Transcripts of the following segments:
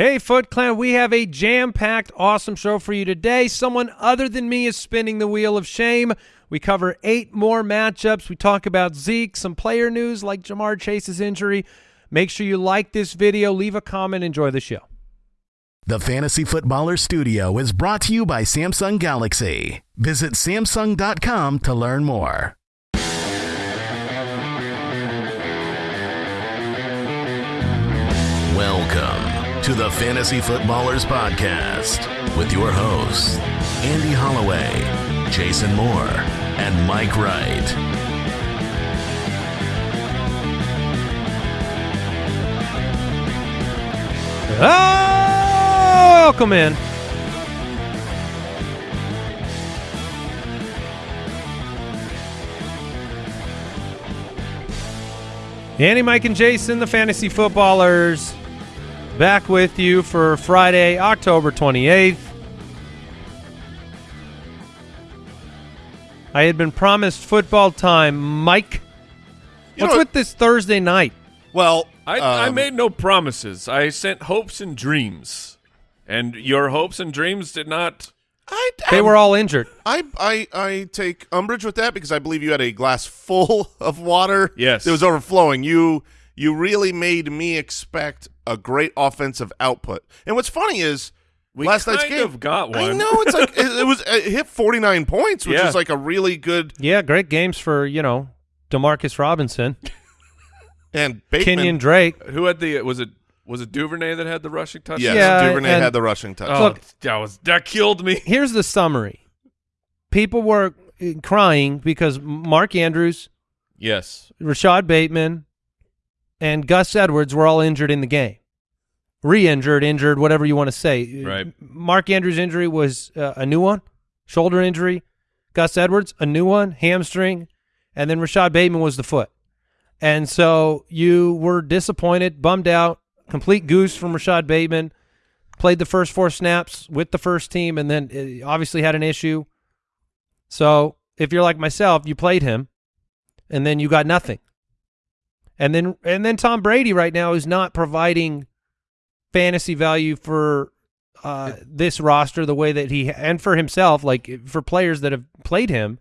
Hey, Foot Clan, we have a jam-packed, awesome show for you today. Someone other than me is spinning the wheel of shame. We cover eight more matchups. We talk about Zeke, some player news like Ja'Marr Chase's injury. Make sure you like this video, leave a comment, enjoy the show. The Fantasy Footballer Studio is brought to you by Samsung Galaxy. Visit Samsung.com to learn more. To the Fantasy Footballers Podcast with your hosts, Andy Holloway, Jason Moore, and Mike Wright. Oh, welcome in. Andy, Mike, and Jason, the fantasy footballers, back with you for Friday, October 28th. I had been promised football time. Mike, You what's know- with this Thursday night? Well, I, I um, made no promises. I sent hopes and dreams, and your hopes and dreams did not. I, They were all injured. I, I, I take umbrage with that because I believe you had a glass full of water. Yes. it was overflowing. You, you really made me expect a great offensive output. And what's funny is We last night's game. of got I one. know it's like it, it was it hit forty nine points, which Yeah. is like a really good. Yeah, great games for, you know, Demarcus Robinson, And Bateman, Kenyon Drake. Who had the? Was it was it Duvernay that had the rushing touch? yes, Yeah, Duvernay and- had the rushing touch. Oh, Look- that was that killed me. Here's the summary. People were uh, crying because Mark Andrews, Yes. Rashod Bateman, and Gus Edwards were all injured in the game. Re-injured, injured, whatever you want to say. Right. Mark Andrews' injury was uh, a new one, shoulder injury. Gus Edwards, a new one, hamstring. And then Rashod Bateman was the foot. And so you were disappointed, bummed out, complete goose from Rashod Bateman. Played the first four snaps with the first team and then uh, obviously had an issue. So if you're like myself, you played him and then you got nothing. And then and then Tom Brady right now is not providing fantasy value for uh, this roster the way that he and for himself, like for players that have played him.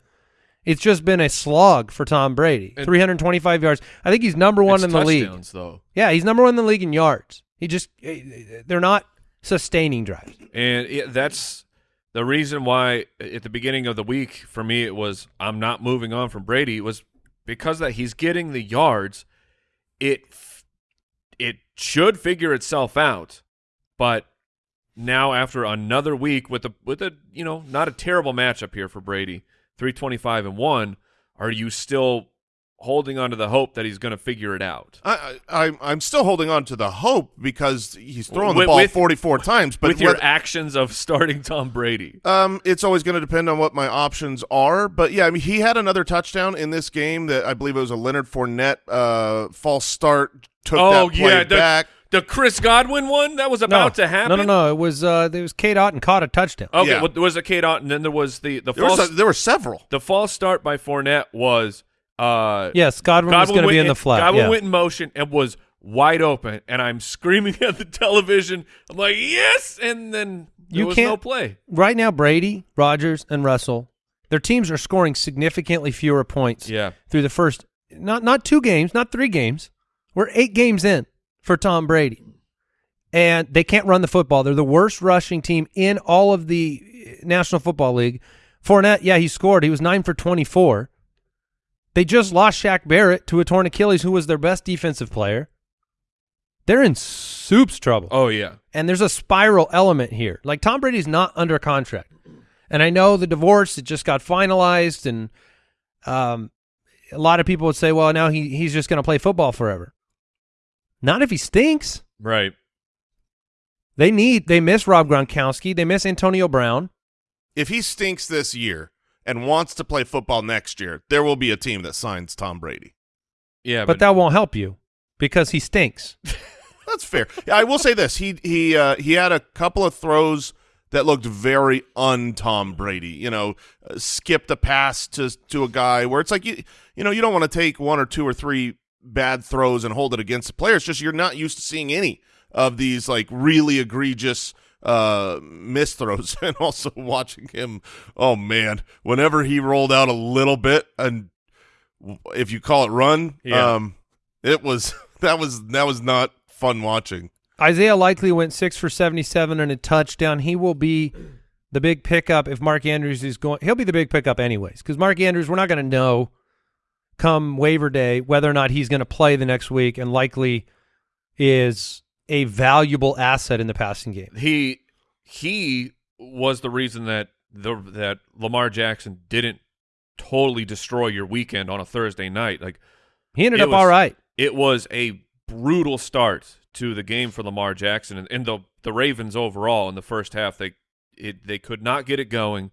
It's just been a slog for Tom Brady. And- 325 yards. I think he's number one in the league. though, Yeah, he's number one in the league in yards. He just eh, they're not sustaining drives. and it, that's the reason why at the beginning of the week for me it was I'm not moving on from Brady was because that he's getting the yards. It it should figure itself out, but now after another week with a with a you know not a terrible matchup here for Brady, three twenty five and one, are you still holding on to the hope that he's going to figure it out? I, I, I'm- I'm still holding on to the hope because he's throwing With- the ball with- 44 times. But with your what- actions of starting Tom Brady. Um, it's always going to depend on what my options are, but yeah, I mean, he had another touchdown in this game that I believe it was a Leonard Fournette uh, false start took Oh that play yeah, the, back. the Chris Godwin one that was about no, to happen. No, no, no. It was uh, there was Cade Otton caught a touchdown. Okay, Yeah. well, there was a Cade Otton, and then there was the the There, false was a, there were several. the false start by Fournette was uh yes, Godwin, was going to be in the flat. Godwin yeah. went in motion and was wide open, and I'm screaming at the television. I'm like, yes, and then there You was can't- no play. right now Brady, Rodgers, and Russell, their teams are scoring significantly fewer points Yeah, through the first not not two games, not three games. We're eight games in for Tom Brady. And they can't run the football. They're the worst rushing team in all of the National Football League. Fournette, yeah, he scored. He was nine for twenty-four. They just lost Shaq Barrett to a torn Achilles, who was their best defensive player. They're in soup's trouble oh yeah, and there's a spiral element here. Like Tom Brady's not under contract, and I know the divorce it just got finalized, and um, a lot of people would say, well, now he he's just going to play football forever. Not if he stinks. right. They need they miss Rob Gronkowski, they miss Antonio Brown. If he stinks this year and wants to play football next year, there will be a team that signs Tom Brady. Yeah, but that won't help you because he stinks. That's fair. Yeah, I will say this: he he uh, he had a couple of throws that looked very un Tom Brady. You know, uh, skipped a pass to to a guy where it's like you you know you don't want to take one or two or three bad throws and hold it against the player. It's just you're not used to seeing any of these like really egregious uh misthrows and also watching him oh man whenever he rolled out a little bit and if you call it run Yeah. um it was that was that was not fun watching Isaiah Likely went six for 77 and a touchdown. He will be the big pickup if Mark Andrews is going. He'll be the big pickup anyways because Mark Andrews, we're not going to know come waiver day whether or not he's going to play the next week and Likely is a valuable asset in the passing game. he he was the reason that the that Lamar Jackson didn't totally destroy your weekend on a Thursday night. Like He ended up was- all right. it was a brutal start to the game for Lamar Jackson and, and the the Ravens overall in the first half. They it they could not get it going,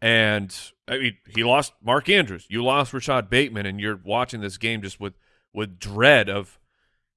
and I mean he lost Mark Andrews. You lost Rashod Bateman, and you're watching this game just with with dread of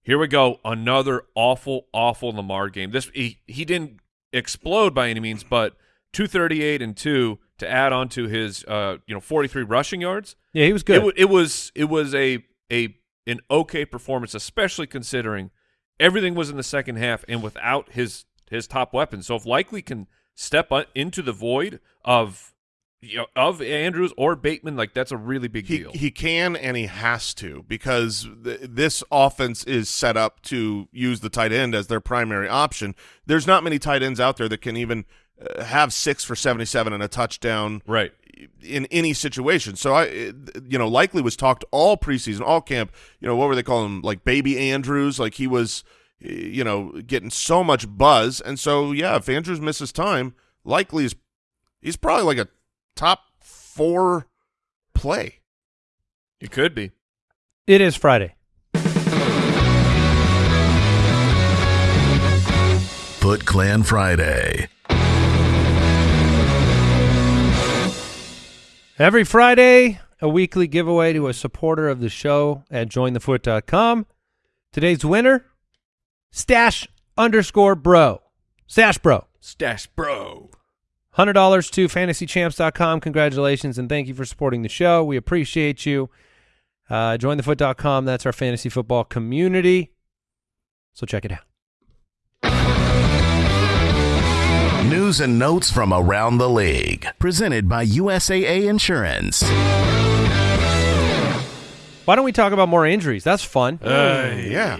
here we go another awful awful Lamar game. This he he didn't explode by any means, but 238 and two to add on to his uh you know 43 rushing yards. Yeah, he was good. It, it was it was a a an okay performance, especially considering everything was in the second half and without his his top weapon. So if Likely can step into the void of you know, of Andrews or Bateman, like that's a really big he deal. he can and he has to because th- this offense is set up to use the tight end as their primary option. There's not many tight ends out there that can even uh, have six for 77 and a touchdown right. in any situation. So I, you know, Likely was talked all preseason, all camp. You know, what were they calling him? Like baby Andrews. Like he was, you know, getting so much buzz. And so yeah, if Andrews misses time, Likely is he's probably like a top four play. It could be. it is Friday. Foot Clan Friday. Every Friday, a weekly giveaway to a supporter of the show at jointhefoot.com. Today's winner, Stash underscore bro. Stash bro. Stash bro. $100 to fantasychamps.com. Congratulations and thank you for supporting the show. We appreciate you. Uh, jointhefoot.com. That's our fantasy football community. So check it out. News and notes from around the league. Presented by USAA Insurance. Why don't we talk about more injuries? That's fun. Yeah.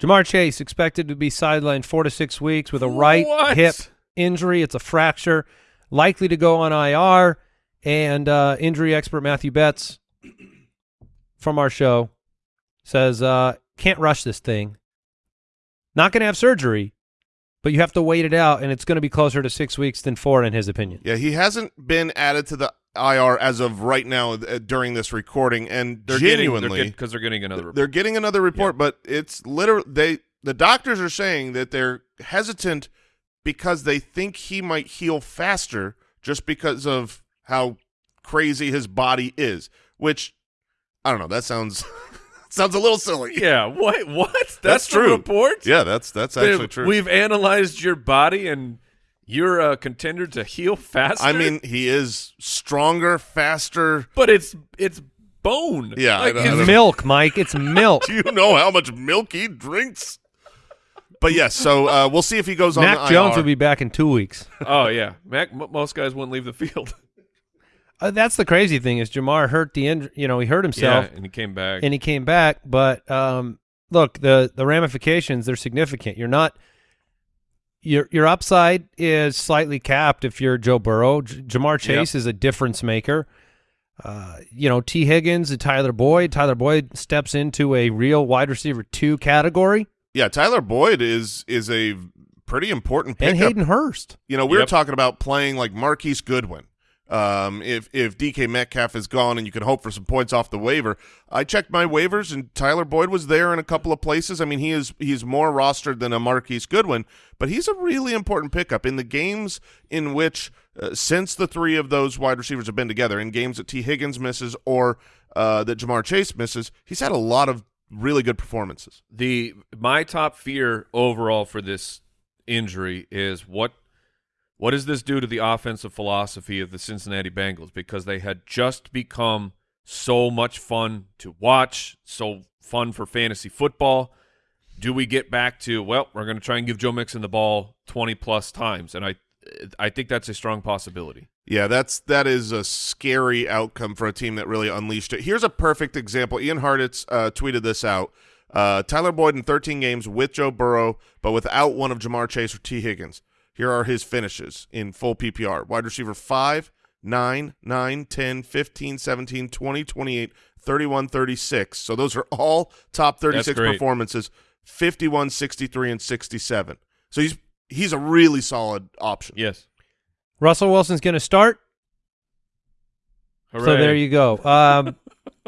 Ja'Marr Chase expected to be sidelined four to six weeks with a right What? hip injury. It's a fracture, likely to go on IR. And uh, injury expert Matthew Betz from our show says uh, can't rush this thing. Not going to have surgery, but you have to wait it out, and it's going to be closer to six weeks than four, in his opinion. Yeah, he hasn't been added to the IR as of right now uh, during this recording, and They're genuinely, because they're, getting another. they're getting another report, but it's literally they the doctors are saying that they're hesitant because they think he might heal faster just because of how crazy his body is. Which I don't know. That sounds sounds a little silly. yeah. What? What? That's, That's the true. report. Yeah, that's that's actually We've- true. We've analyzed your body, and you're a contender to heal faster. I mean, he is stronger, faster. but it's it's bone. Yeah, I like, know, I it's- Milk, Mike. It's milk. Do you know how much milk he drinks? But yes, so uh, we'll see if he goes on. Mac Jones IR. will be back in two weeks. Oh yeah, Mac. m- Most guys wouldn't leave the field. Uh, that's the crazy thing is Ja'Marr hurt the injury. You know, he hurt himself. yeah, and he came back. and he came back. But um, look, the the ramifications they're significant. You're not your your upside is slightly capped if you're Joe Burrow. J- Ja'Marr Chase is a difference maker. Uh, you know, Tee Higgins and Tyler Boyd. Tyler Boyd steps into a real wide receiver two category, Yeah, Tyler Boyd is is a pretty important pickup. and Hayden Hurst. You know, we were talking about playing like Marquise Goodwin. Um, if if DK Metcalf is gone and you can hope for some points off the waiver, I checked my waivers and Tyler Boyd was there in a couple of places. I mean, he is he's more rostered than a Marquise Goodwin, but he's a really important pickup in the games in which uh, since the three of those wide receivers have been together in games that Tee Higgins misses or uh, that Ja'Marr Chase misses, he's had a lot of really good performances. the my top fear overall for this injury is what what does this do to the offensive philosophy of the Cincinnati Bengals because they had just become so much fun to watch, so fun for fantasy football. do we get back to well, we're going to try and give Joe Mixon the ball twenty plus times, and I I think that's a strong possibility. Yeah, that's that is a scary outcome for a team that really unleashed it. Here's a perfect example. Ian Hartitz uh, tweeted this out. Uh, Tyler Boyd in 13 games with Joe Burrow, but without one of Ja'Marr Chase or Tee Higgins. Here are his finishes in full PPR. Wide receiver 5, 9, 9, 10, 15, 17, 20, 28, 31, 36. So those are all top 36 performances, 51, 63, and 67. So he's he's a really solid option. Yes. Russell Wilson's going to start. So there you go. Um,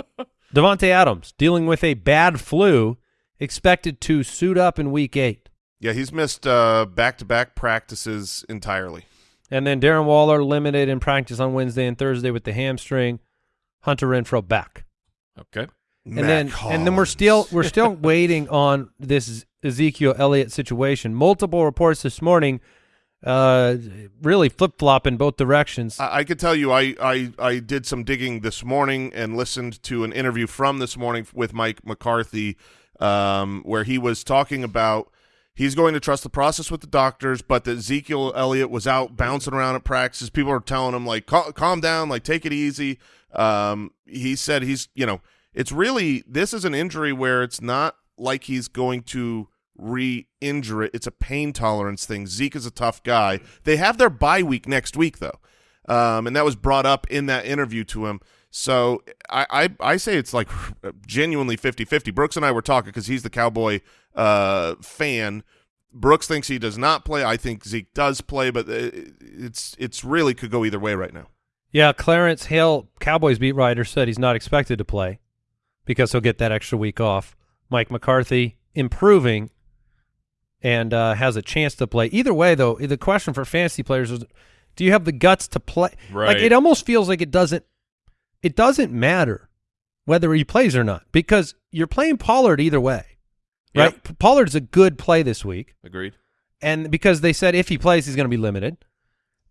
Davante Adams dealing with a bad flu, expected to suit up in Week Eight, Yeah, he's missed uh, back-to-back practices entirely. and then Darren Waller limited in practice on Wednesday and Thursday with the hamstring. Hunter Renfrow back, Okay. and then and then we're still we're still waiting on this Ezekiel Elliott situation. Multiple reports this morning, uh, really flip flop in both directions. I, I could tell you, I, I I did some digging this morning and listened to an interview from this morning with Mike McCarthy, um, where he was talking about he's going to trust the process with the doctors, but that Ezekiel Elliott was out bouncing around at practices. People are telling him like, "Cal- calm down, like take it easy. Um, he said he's, you know, it's really this is an injury where it's not like he's going to re-injure it. It's a pain tolerance thing. Zeke is a tough guy. They have their bye week next week though, um, and that was brought up in that interview to him. So I, I, I say it's like genuinely 50-50. Brooks and I were talking because he's the Cowboy uh, fan. Brooks thinks he does not play. I think Zeke does play, but uh, it's it's really could go either way right now. Yeah, Clarence Hale, Cowboys beat writer, said he's not expected to play because he'll get that extra week off. Mike McCarthy improving and uh, has a chance to play. Either way, though, the question for fantasy players is, do you have the guts to play? Like Right. it almost feels like it doesn't. It doesn't matter whether he plays or not because you're playing Pollard either way, right? Yep. Pollard's a good play this week Agreed. and because they said if he plays, he's going to be limited.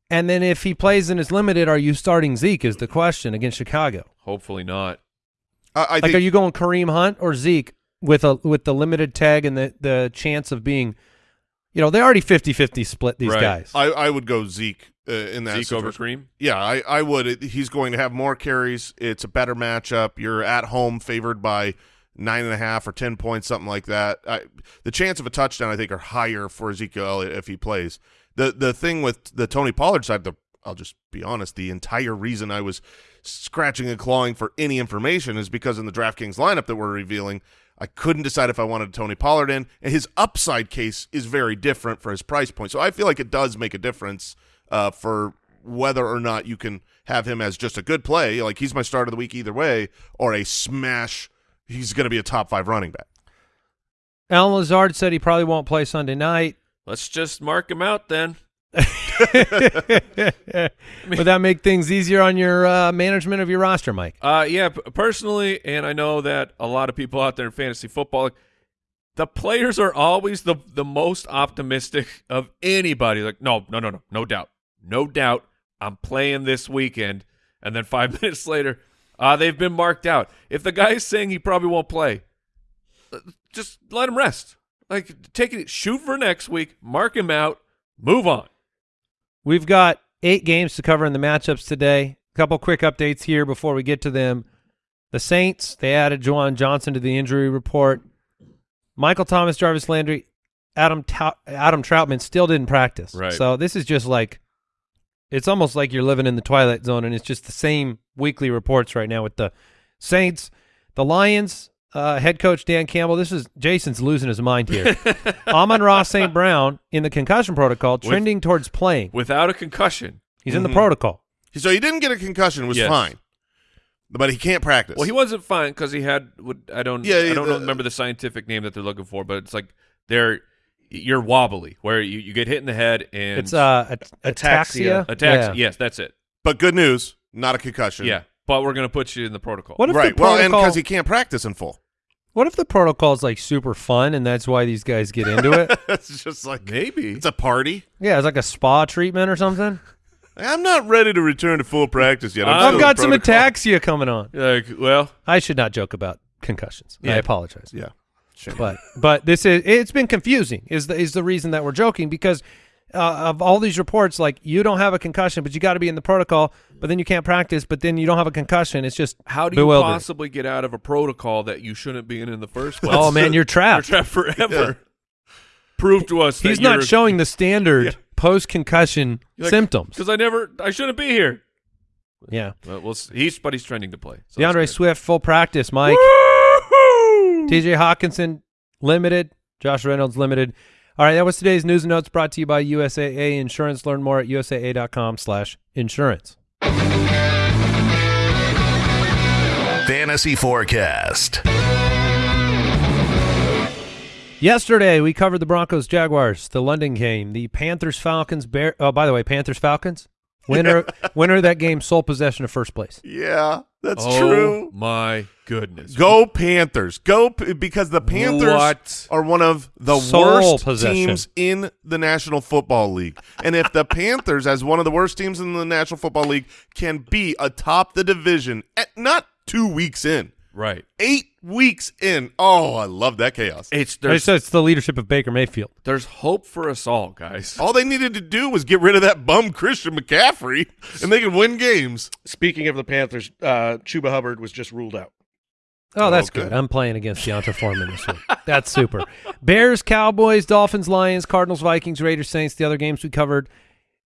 And then if he plays and is limited, are you starting Zeke? Is the question against Chicago? Hopefully not. I, I Like, think are you going Kareem Hunt or Zeke with a with the limited tag and the the chance of being, you know, they already 50-50 split these Right. guys. I, I would go Zeke uh, in that Zeke over situation. Kareem. Yeah, I, I would. It- He's going to have more carries. It's a better matchup. You're at home, favored by nine and a half or ten points, something like that. I, the chance of a touchdown, I think, are higher for Ezekiel Elliott if he plays. The the thing with the Tony Pollard side, the I'll just be honest. The entire reason I was scratching and clawing for any information is because in the DraftKings lineup that we're revealing, I couldn't decide if I wanted Tony Pollard in, and his upside case is very different for his price point. So I feel like it does make a difference uh, for whether or not you can have him as just a good play, like he's my start of the week either way, or a smash. He's going to be a top five running back. Allen Lazard said he probably won't play Sunday night. Let's just mark him out then. Would that make things easier on your uh, management of your roster, Mike? Uh, yeah, personally, and I know that a lot of people out there in fantasy football, the players are always the the most optimistic of anybody. Like, no, no, no, no, no doubt, no doubt, I'm playing this weekend. And then five minutes later, uh, they've been marked out. If the guy is saying he probably won't play, uh, just let him rest. Like, take it, shoot for next week, mark him out, move on. We've got eight games to cover in the matchups today. A couple quick updates here before we get to them. The Saints, they added Juwan Johnson to the injury report. Michael Thomas, Jarvis Landry, Adam Tau- Adam Trautman still didn't practice. Right. So this is just like it's almost like you're living in the twilight zone and it's just the same weekly reports right now with the Saints, the Lions, uh, head coach Dan Campbell. This is Jason's losing his mind here. Amon-Ra St. Brown in the concussion protocol, trending towards playing. Without a concussion. He's in the Mhm. protocol. So he didn't get a concussion, was Yes. fine, but he can't practice. Well, he wasn't fine because he had. What I don't. Yeah, I don't the- know, remember the scientific name that they're looking for, but it's like they're you're wobbly where you, you get hit in the head and It's uh, at- ataxia. Ataxia. attacks. Yeah. Yes, that's it. but good news, not a concussion. Yeah, but we're gonna put you in the protocol. What if right. the Well, and because he can't practice in full. What if the protocol is like super fun and that's why these guys get into it? it's just like Maybe it's a party. yeah, it's like a spa treatment or something. I'm not ready to return to full practice yet. I'm I've still I've in got some ataxia coming on. like well, I should not joke about concussions. Yeah. I apologize. Yeah. Sure. But but this is it's been confusing. Is the is the reason that we're joking because uh, of all these reports, like you don't have a concussion, but you got to be in the protocol, but then you can't practice, but then you don't have a concussion. It's just How do you possibly get out of a protocol that you shouldn't be in in the first place? Oh man, you're trapped. you're trapped. forever. Prove to us He's not showing the standard Yeah. post concussion symptoms. because I never, I shouldn't be here. Yeah, well, we'll he's but he's trending to play. So DeAndre Swift full practice. Mike. T.J. Hockenson limited. Josh Reynolds limited. All right, that was today's news and notes brought to you by USAA Insurance. Learn more at usaa.com/insurance. Fantasy Forecast. Yesterday, we covered the Broncos, Jaguars, the London game, the Panthers, Falcons, Bear. Oh, by the way, Panthers, Falcons. Winner, winner of that game, sole possession of first place. Yeah, that's oh, true. My goodness. Go Panthers. Go P- because the Panthers What? are one of the Sole worst possession. teams in the National Football League. And if the Panthers, as one of the worst teams in the National Football League, can be atop the division at not two weeks in, Right. eight weeks in. Oh, I love that chaos. It's there's it's the leadership of Baker Mayfield. there's hope for us all, guys. All they needed to do was get rid of that bum Christian McCaffrey, and they could win games. Speaking of the Panthers, uh, Chuba Hubbard was just ruled out. Oh, that's Okay. good. I'm playing against D'Onta Foreman this week. That's super. Bears, Cowboys, Dolphins, Lions, Cardinals, Vikings, Raiders, Saints. The other games we covered.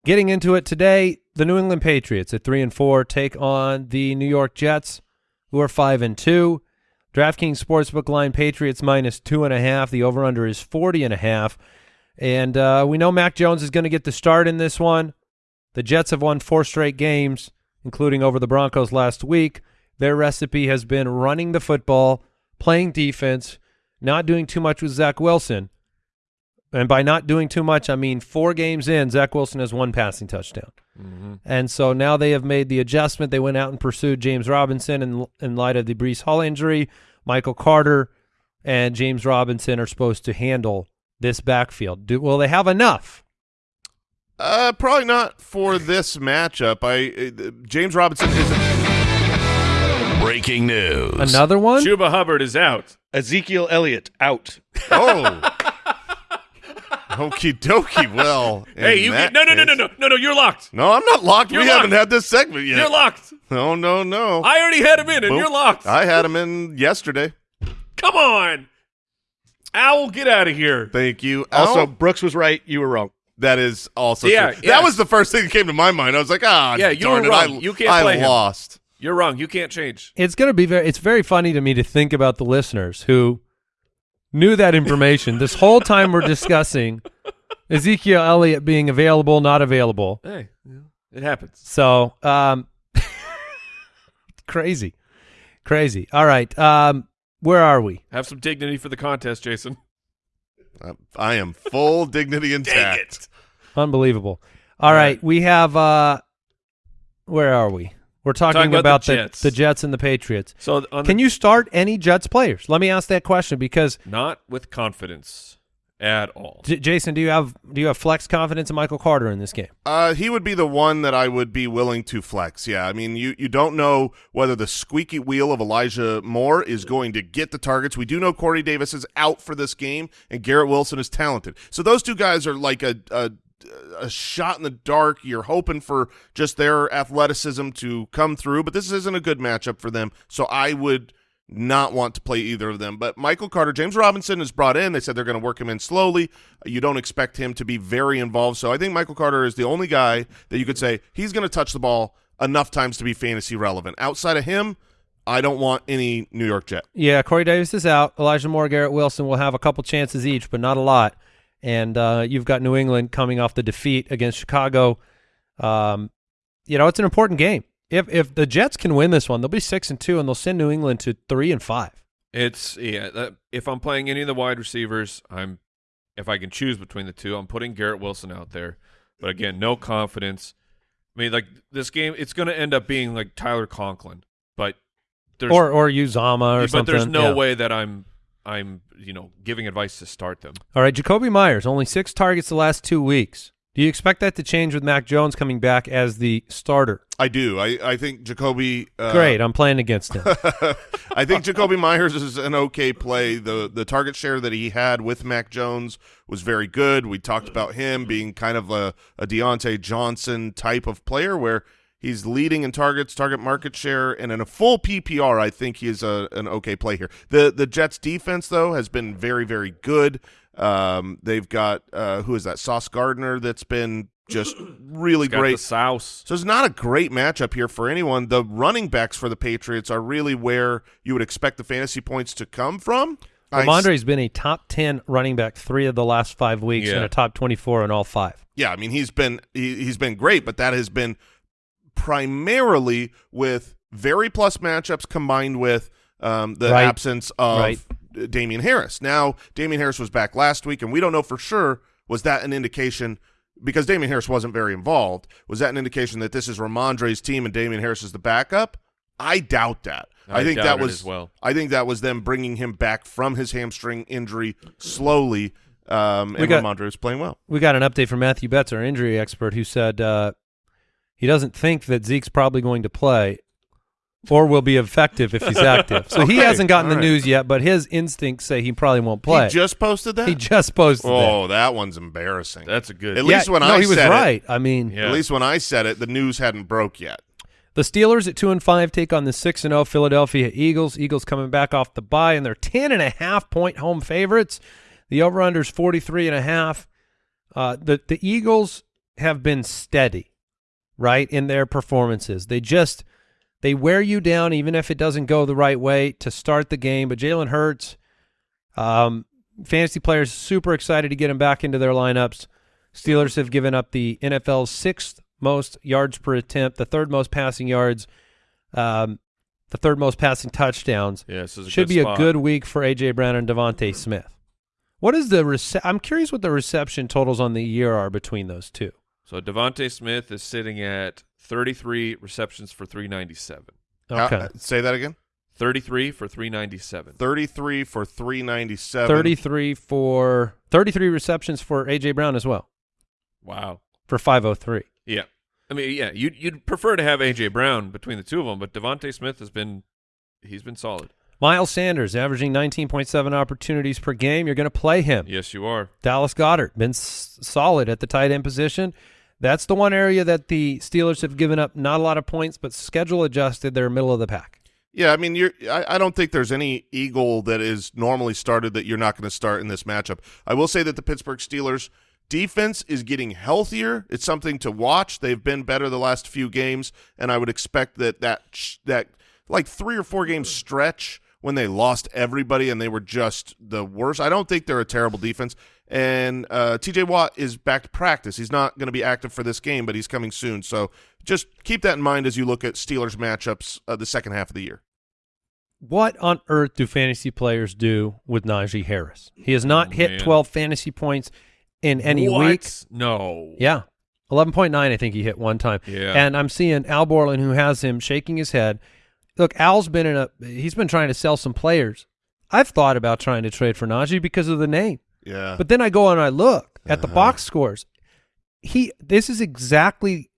Getting into it today, the New England Patriots at three and four take on the New York Jets, who are five and two. DraftKings Sportsbook line Patriots minus two and a half. The over under is forty and a half. And uh, we know Mac Jones is going to get the start in this one. The Jets have won four straight games, including over the Broncos last week. Their recipe has been running the football, playing defense, not doing too much with Zach Wilson. And by not doing too much, I mean four games in, Zach Wilson has one passing touchdown. And so now they have made the adjustment. They went out and pursued James Robinson in, in light of the Breece Hall injury. Michael Carter and James Robinson are supposed to handle this backfield. Do, will they have enough? Uh, probably not for this matchup. I uh, James Robinson isn't. Breaking news. Another one? Chuba Hubbard is out. Ezekiel Elliott out. Oh. Okie dokie. Well, Hey, you get no no no no no no no. You're locked. No, I'm not locked. You're we locked. haven't had this segment yet. You're locked. No, no, no. I already had him in, and Boom. you're locked. I had him in yesterday. Come on, Owl, get out of here. Thank you. Also, Brooks was right. You were wrong. that is also Yeah, true. yeah. That was the first thing that came to my mind. I was like, ah, Yeah, you darn were it, wrong. I, You can't I play him. lost. You're wrong. You can't change. it's going to be very it's very funny to me to think about the listeners who knew that information this whole time we're discussing Ezekiel Elliott being available, not available. Hey, it happens. So, um crazy. Crazy. All right. Um where are we? Have some dignity for the contest, Jason. Uh, I am full dignity intact. Unbelievable. All right, we have uh where are we? We're talking, Talking about the the, Jets. the Jets and the Patriots. So on Can the, you start any Jets players? Let me ask that question because not with confidence at all. J- Jason, do you have do you have flex confidence in Michael Carter in this game? Uh, he would be the one that I would be willing to flex. Yeah, I mean, you you don't know whether the squeaky wheel of Elijah Moore is going to get the targets. We do know Corey Davis is out for this game, and Garrett Wilson is talented. So those two guys are like a a, a shot in the dark. You're hoping for just their athleticism to come through, but this isn't a good matchup for them. So I would not want to play either of them. But Michael Carter, James Robinson is brought in. They said they're going to work him in slowly. You don't expect him to be very involved. So I think Michael Carter is the only guy that you could say he's going to touch the ball enough times to be fantasy relevant. Outside of him, I don't want any New York Jet. Yeah, Corey Davis is out. Elijah Moore, Garrett Wilson will have a couple chances each, but not a lot. And uh, you've got New England coming off the defeat against Chicago. Um, you know, it's an important game. If if the Jets can win this one, they'll be six and two, and they'll send New England to three and five. It's yeah. That, if I'm playing any of the wide receivers, I'm if I can choose between the two, I'm putting Garrett Wilson out there. But again, no confidence. I mean, like this game, it's going to end up being like Tyler Conklin, but there's or or Uzomah or but something. there's no Yeah. way that I'm I'm you know giving advice to start them. All right, Jakobi Meyers only six targets the last two weeks. Do you expect that to change with Mac Jones coming back as the starter? I do. I, I think Jakobi. Uh, Great, I'm playing against him. I think Jakobi Meyers is an okay play. The the target share that he had with Mac Jones was very good. We talked about him being kind of a, a Diontae Johnson type of player where he's leading in targets, target market share, and in a full PPR, I think he is a, an okay play here. The the Jets defense though has been very very good. Um, they've got uh, who is that? Sauce Gardner that's been just really Got great. the Souse. So it's not a great matchup here for anyone. The running backs for the Patriots are really where you would expect the fantasy points to come from. I- Rhamondre's been a top 10 running back three of the last five weeks Yeah. and a top 24 in all five. yeah, I mean he's been he, he's been great, but that has been primarily with very plus matchups combined with um, the Right. absence of Right. Damien Harris. Now Damien Harris was back last week, and we don't know for sure was that an indication because Damien Harris wasn't very involved. Was that an indication that this is Rhamondre's team and Damien Harris is the backup? I doubt that. I, I think doubt that it was as well. I think that was them bringing him back from his hamstring injury slowly. Um, and got- Rhamondre was playing well. We got an update from Matthew Betz, our injury expert, who said uh, he doesn't think that Zeke's probably going to play or will be effective if he's active. So he hasn't gotten the all right. news yet, but his instincts say he probably won't play. He just posted that. He just posted that. oh, that one's embarrassing. That's a good. At Yeah, least when no, I he was said it- right. I mean, Yeah. At least when I said it, the news hadn't broke yet. The Steelers at two and five take on the six and zero Philadelphia Eagles. Eagles coming back off the bye, and they're ten and a half point home favorites. The over under is forty three and a half. Uh, the the Eagles have been steady, right in their performances. They just they wear you down, even if it doesn't go the right way to start the game. But Jalen Hurts, um, fantasy players super excited to get him back into their lineups. Steelers have given up the NFL's sixth most yards per attempt, the third most passing yards, um, the third most passing touchdowns. yeah, this is Should be spot. a good week for AJ Brown and DeVonta Smith. What is the rece- I'm curious what the reception totals on the year are between those two. So DeVonta Smith is sitting at 33 receptions for 397. Okay. Uh, say that again. 33 for 397. 33 for 397. 33 for 33 receptions for AJ Brown as well Wow. for 503. Yeah. I mean, yeah, you'd you'd prefer to have AJ Brown between the two of them, but DeVonta Smith has been he's been solid. Miles Sanders averaging 19.7 opportunities per game. You're going to play him. Yes, you are. Dallas Goedert been s- solid at the tight end position. That's the one area that the Steelers have given up not a lot of points, but schedule adjusted, they're middle of the pack. Yeah, I mean, you're. I, I don't think there's any Eagle that is normally started that you're not going to start in this matchup. I will say that the Pittsburgh Steelers defense is getting healthier. It's something to watch. They've been better the last few games, and I would expect that that that like three or four game stretch when they lost everybody and they were just the worst. I don't think they're a terrible defense. And uh, T.J. Watt is back to practice. He's not going to be active for this game, but he's coming soon. So just keep that in mind as you look at Steelers matchups uh, the second half of the year. What on earth do fantasy players do with Najee Harris? He has not Oh, hit man. 12 fantasy points in any What? week. No. Yeah. 11.9, I think he hit one time. Yeah. And I'm seeing Al Borland, who has him shaking his head. Look, Al's been in a, he's been trying to sell some players. I've thought about trying to trade for Najee because of the name. Yeah. But then I go and I look at the Uh-huh. box scores. He, this is exactly,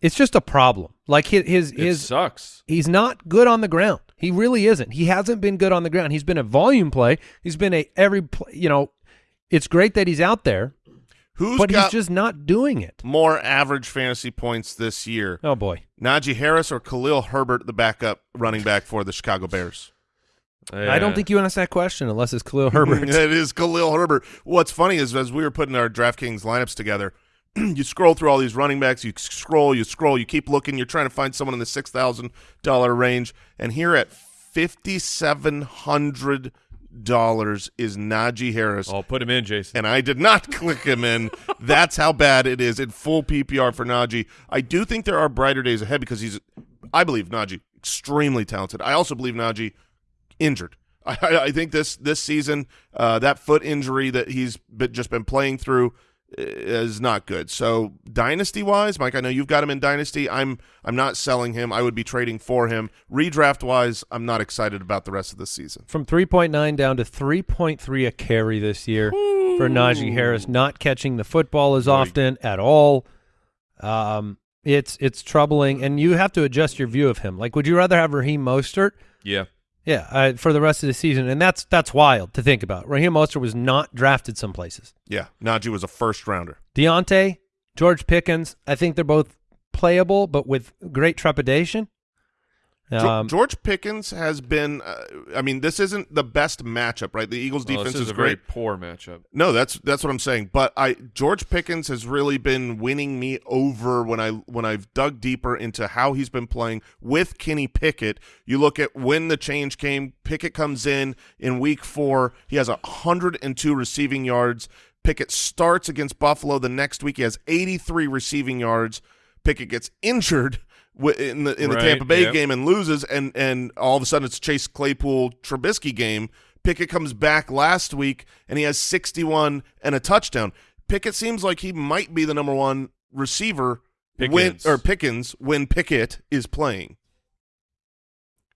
it's just a problem. Like his, his, It his sucks. he's not good on the ground. He really isn't. He hasn't been good on the ground. He's been a volume play. He's been a every, pl- you know, it's great that he's out there, Who's but got he's just not doing it. more average fantasy points this year? Oh boy. Najee Harris or Khalil Herbert, the backup running back for the Chicago Bears? I don't think you ask that question unless it's Khalil Herbert. it is Khalil Herbert. What's funny is as we were putting our DraftKings lineups together, you scroll through all these running backs, you scroll, you scroll, you keep looking, you're trying to find someone in the six thousand dollar range, and here at fifty seven hundred dollars is Najee Harris. I'll put him in, Jason. and I did not click him in. That's how bad it is in full PPR for Najee. I do think there are brighter days ahead because he's, I believe Najee extremely talented. I also believe Najee injured. I, I, I think this this season uh, that foot injury that he's been, just been playing through is not good. So dynasty wise, Mike, I know you've got him in dynasty. I'm I'm not selling him. I would be trading for him. Redraft wise, I'm not excited about the rest of the season. From 3.9 down to 3.3 a carry this year. for Najee Harris, not catching the football as often at all. Um, it's it's troubling, and you have to adjust your view of him. Like, would you rather have Raheem Mostert? Yeah. Yeah, uh, for the rest of the season, and that's that's wild to think about. Raheem Mostert was not drafted some places. Yeah, Najee was a first rounder. Diontae, George Pickens, I think they're both playable, but with great trepidation. Jo- Um, George Pickens has been. Uh, I mean, this isn't the best matchup, right? The Eagles' Well, defense this is, is a very great. poor matchup. No, that's that's what I'm saying. But I George Pickens has really been winning me over when I when I've dug deeper into how he's been playing with Kenny Pickett. You look at when the change came. Pickett comes in in week four. He has 102 receiving yards. Pickett starts against Buffalo the next week. He has 83 receiving yards. Pickett gets injured wi- in the in the Tampa Bay yep. game and loses, and and all of a sudden it's Chase Claypool Trubisky game. Pickett comes back last week and he has 61 and a touchdown. Pickett seems like he might be the number one receiver when or Pickens when Pickett is playing.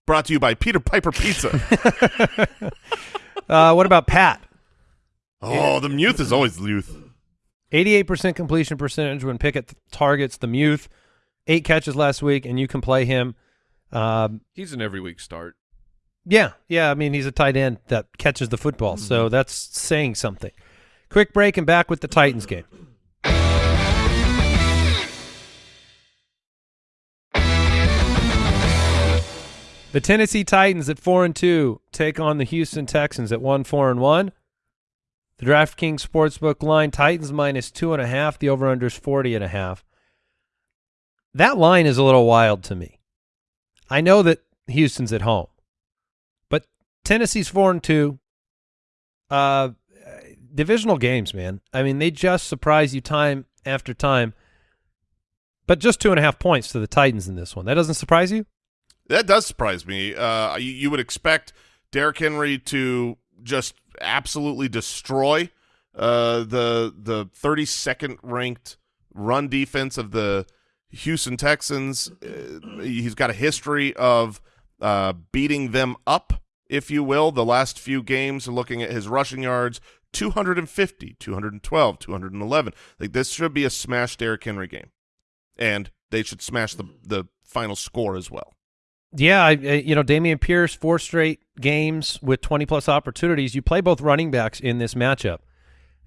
Brought to you by Peter Piper Pizza. uh, what about Pat? oh, the Muth is always the youth. 88% completion percentage when Pickett targets the Muth. Eight catches last week, and you can play him. Um, He's an every week start. yeah, yeah. I mean, he's a tight end that catches the football, so that's saying something. Quick break and back with the Titans game. The Tennessee Titans at four and two take on the Houston Texans at one four and one. The DraftKings Sportsbook line Titans minus two and a half. The over under is forty and a half. That line is a little wild to me. I know that Houston's at home, but Tennessee's four and two. Uh, divisional games, man. I mean, they just surprise you time after time. But just two and a half points to the Titans in this one. That doesn't surprise you? That does surprise me. Uh, you, you would expect Derrick Henry to just absolutely destroy uh, the the 32nd ranked run defense of the Houston Texans. Uh, he's got a history of uh, beating them up, if you will. The last few games, looking at his rushing yards, 250, 212, 211. Like this should be a smash Derrick Henry game, and they should smash the the final score as well. Yeah, I, you know, Dameon Pierce, four straight games with 20 plus opportunities. You play both running backs in this matchup,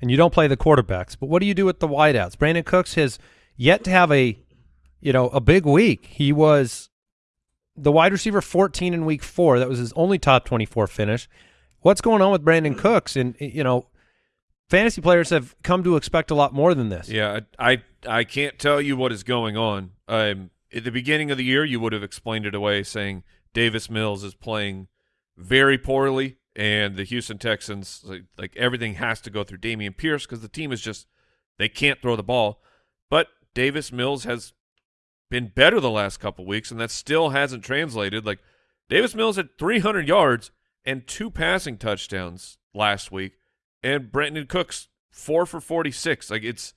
and you don't play the quarterbacks. But what do you do with the wideouts? Brandin Cooks has yet to have a, you know, a big week. He was the wide receiver 14 in week four. That was his only top 24 finish. What's going on with Brandin Cooks? And, you know, fantasy players have come to expect a lot more than this. Yeah, I, I can't tell you what is going on. Um, at the beginning of the year, you would have explained it away, saying Davis Mills is playing very poorly, and the Houston Texans like, like everything has to go through Dameon Pierce because the team is just they can't throw the ball. But Davis Mills has been better the last couple weeks, and that still hasn't translated. Like Davis Mills had 300 yards and two passing touchdowns last week, and Brandin Cooks four for 46. Like it's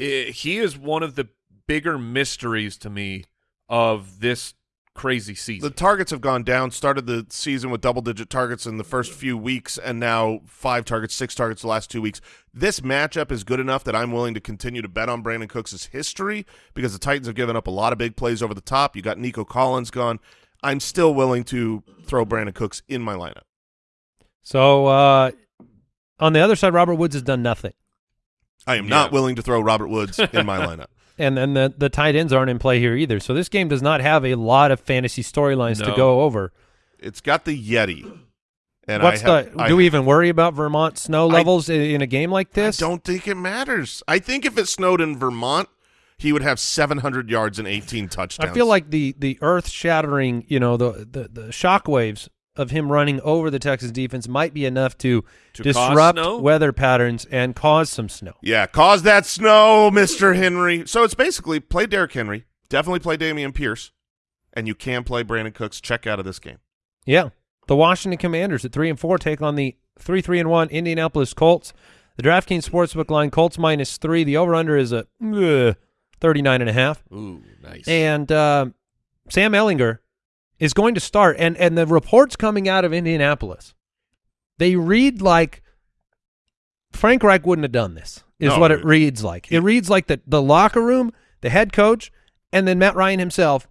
i he is one of the bigger mysteries to me of this crazy season. The targets have gone down. Started the season with double-digit targets in the first few weeks, and now five targets, six targets the last two weeks. This matchup is good enough that I'm willing to continue to bet on Brandin Cooks' history because the Titans have given up a lot of big plays over the top. You got Nico Collins gone. I'm still willing to throw Brandin Cooks in my lineup. So uh, on the other side, Robert Woods has done nothing. I am Yeah. not willing to throw Robert Woods in my lineup. And then the the tight ends aren't in play here either. So this game does not have a lot of fantasy storylines to go over. It's got the Yeti. And What's I have, the? I- do we even worry about Vermont snow levels in, in a game like this? I don't think it matters. I think if it snowed in Vermont, he would have 700 yards and 18 touchdowns. I feel like the the earth shattering, you know, the the the shockwaves of him running over the Texas defense might be enough to, To disrupt weather patterns and cause some snow. Yeah, cause that snow, Mr. Henry. So it's basically play Derrick Henry, definitely play Dameon Pierce, and you can play Brandin Cooks. Check out of this game. Yeah. The Washington Commanders at three and four take on the three three and one Indianapolis Colts. The DraftKings Sportsbook line Colts minus three. The over under is a uh, 39 and a half. Ooh, nice. And uh, Sam Ehlinger is going to start. And and the reports coming out of Indianapolis, they read like Frank Reich wouldn't have done this. Is No, what it reads like. It reads like the the locker room, the head coach, and then Matt Ryan himself.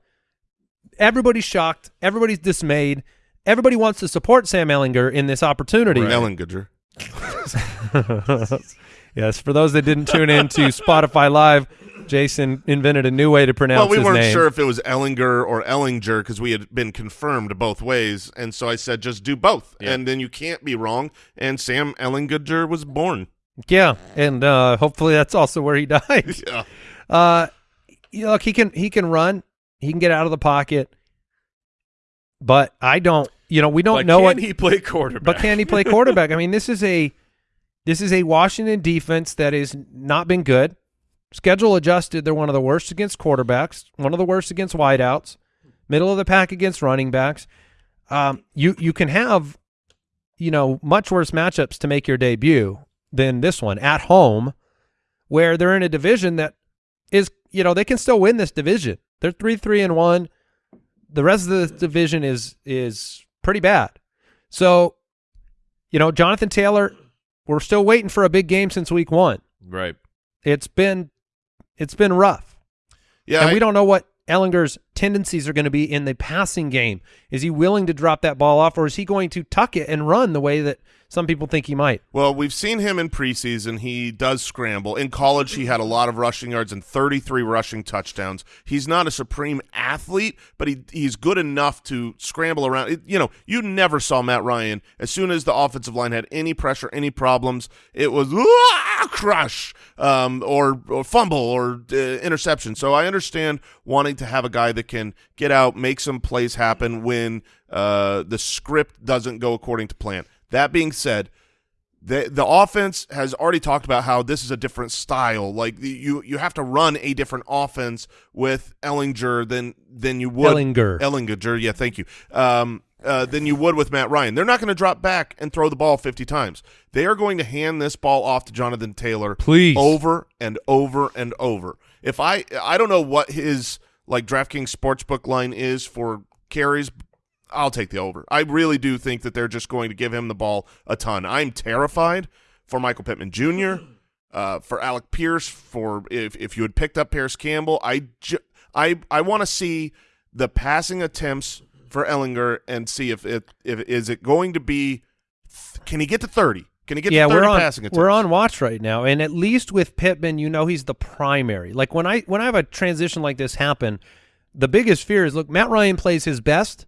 Everybody's shocked. Everybody's dismayed. Everybody wants to support Sam Ehlinger in this opportunity. Ehlinger. yes, for those that didn't tune in to Spotify Live, Jason invented a new way to pronounce Well, we weren't name. sure if it was Ehlinger or Ehlinger because we had been confirmed both ways, and so I said just do both, Yeah. and then you can't be wrong. And Sam Ehlinger was born. Yeah, and uh, hopefully that's also where he died. Yeah. Uh, you know, look, he can he can run, he can get out of the pocket, but I don't. You know, we don't but know can what he play quarterback? But can he play quarterback? I mean, this is a this is a Washington defense that has not been good. Schedule adjusted, they're one of the worst against quarterbacks, one of the worst against wideouts, middle of the pack against running backs. Um, you you can have, you know, much worse matchups to make your debut than this one at home, where they're in a division that is, you know, they can still win this division. They're three three and one. The rest of the division is is pretty bad. So, you know, Jonathan Taylor, we're still waiting for a big game since week one. right. It's been it's been rough. Yeah, and I- we don't know what Ehlinger's tendencies are going to be in the passing game. Is he willing to drop that ball off or is he going to tuck it and run the way that some people think he might? Well, we've seen him in preseason. He does scramble. In college, he had a lot of rushing yards and 33 rushing touchdowns. He's not a supreme athlete, but he he's good enough to scramble around. It, you know, you never saw Matt Ryan. As soon as the offensive line had any pressure, any problems, it was "Ah, crush um, or, or fumble or uh, interception. So I understand wanting to have a guy that can get out, make some plays happen when uh, the script doesn't go according to plan. That being said, the the offense has already talked about how this is a different style. Like the, you you have to run a different offense with Ehlinger than than you would Ehlinger. Ehlinger, yeah, thank you. Um, uh, than you would with Matt Ryan. They're not going to drop back and throw the ball 50 times. They are going to hand this ball off to Jonathan Taylor Please. over and over and over. If I I don't know what his like DraftKings sportsbook line is for carries, I'll take the over. I really do think that they're just going to give him the ball a ton. I'm terrified for Michael Pittman Jr., uh, for Alec Pierce, for if if you had picked up Parris Campbell. I I I want to see the passing attempts for Ehlinger and see if it if is it going to be can he get to 30? Can he get yeah, to 30 we're on passing attempts? we're on watch right now, and at least with Pittman, you know he's the primary. Like when I when I have a transition like this happen, the biggest fear is look, Matt Ryan plays his best.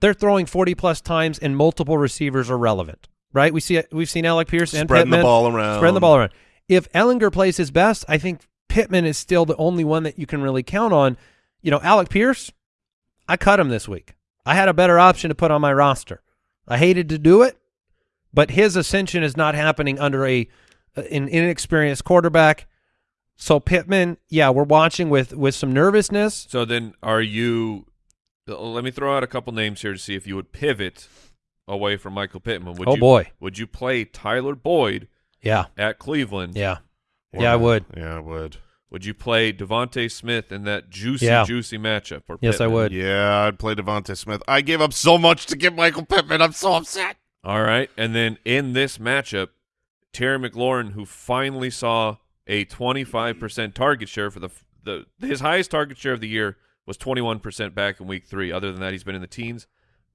They're throwing forty plus times, and multiple receivers are relevant. Right? We see we've seen Alec Pierce and Spreading the ball around. spreading the ball around. If Ehlinger plays his best, I think Pittman is still the only one that you can really count on. You know, Alec Pierce, I cut him this week. I had a better option to put on my roster. I hated to do it, but his ascension is not happening under a uh, an inexperienced quarterback. So Pittman, yeah, we're watching with with some nervousness. So then, are you? Let me throw out a couple names here to see if you would pivot away from Michael Pittman. Would Oh, you, boy. Would you play Tyler Boyd Yeah, at Cleveland? yeah, yeah. I would. Yeah, I would. Would you play DeVonta Smith in that juicy, Yeah. juicy matchup? Or Yes, I would. Yeah, I'd play DeVonta Smith. I gave up so much to get Michael Pittman. I'm so upset. All right, and then in this matchup, Terry McLaurin, who finally saw a 25% target share for the the his highest target share of the year was 21% back in week three. Other than that, he's been in the teens.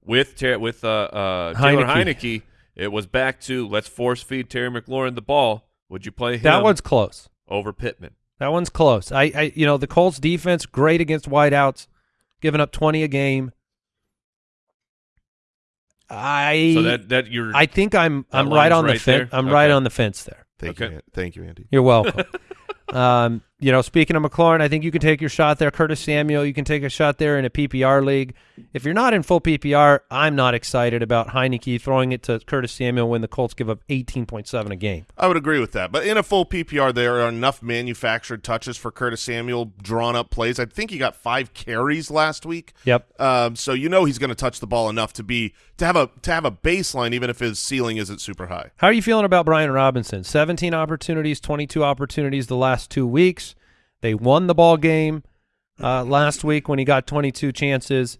With Ter- with uh, uh, Taylor Heinicke. Heinicke, it was back to let's force feed Terry McLaurin the ball. Would you play him That one's close. over Pittman? That one's close. I, I, you know, the Colts defense great against wideouts, giving up twenty a game. I, So that that you're I think I'm, I'm right line's on the fence. I'm right on the fence there. Thank Okay. you, An- thank you, Andy. You're welcome. um, you know, speaking of McLaurin, I think you can take your shot there. Curtis Samuel, you can take a shot there in a PPR league. If you're not in full PPR, I'm not excited about Heinicke throwing it to Curtis Samuel when the Colts give up 18.7 a game. I would agree with that. But in a full PPR, there are enough manufactured touches for Curtis Samuel, drawn up plays. I think he got five carries last week. Yep. Um, so you know he's going to touch the ball enough to be to have a to have a baseline, even if his ceiling isn't super high. How are you feeling about Brian Robinson? 17 opportunities, 22 opportunities the last two weeks. They won the ball game uh, last week when he got 22 chances.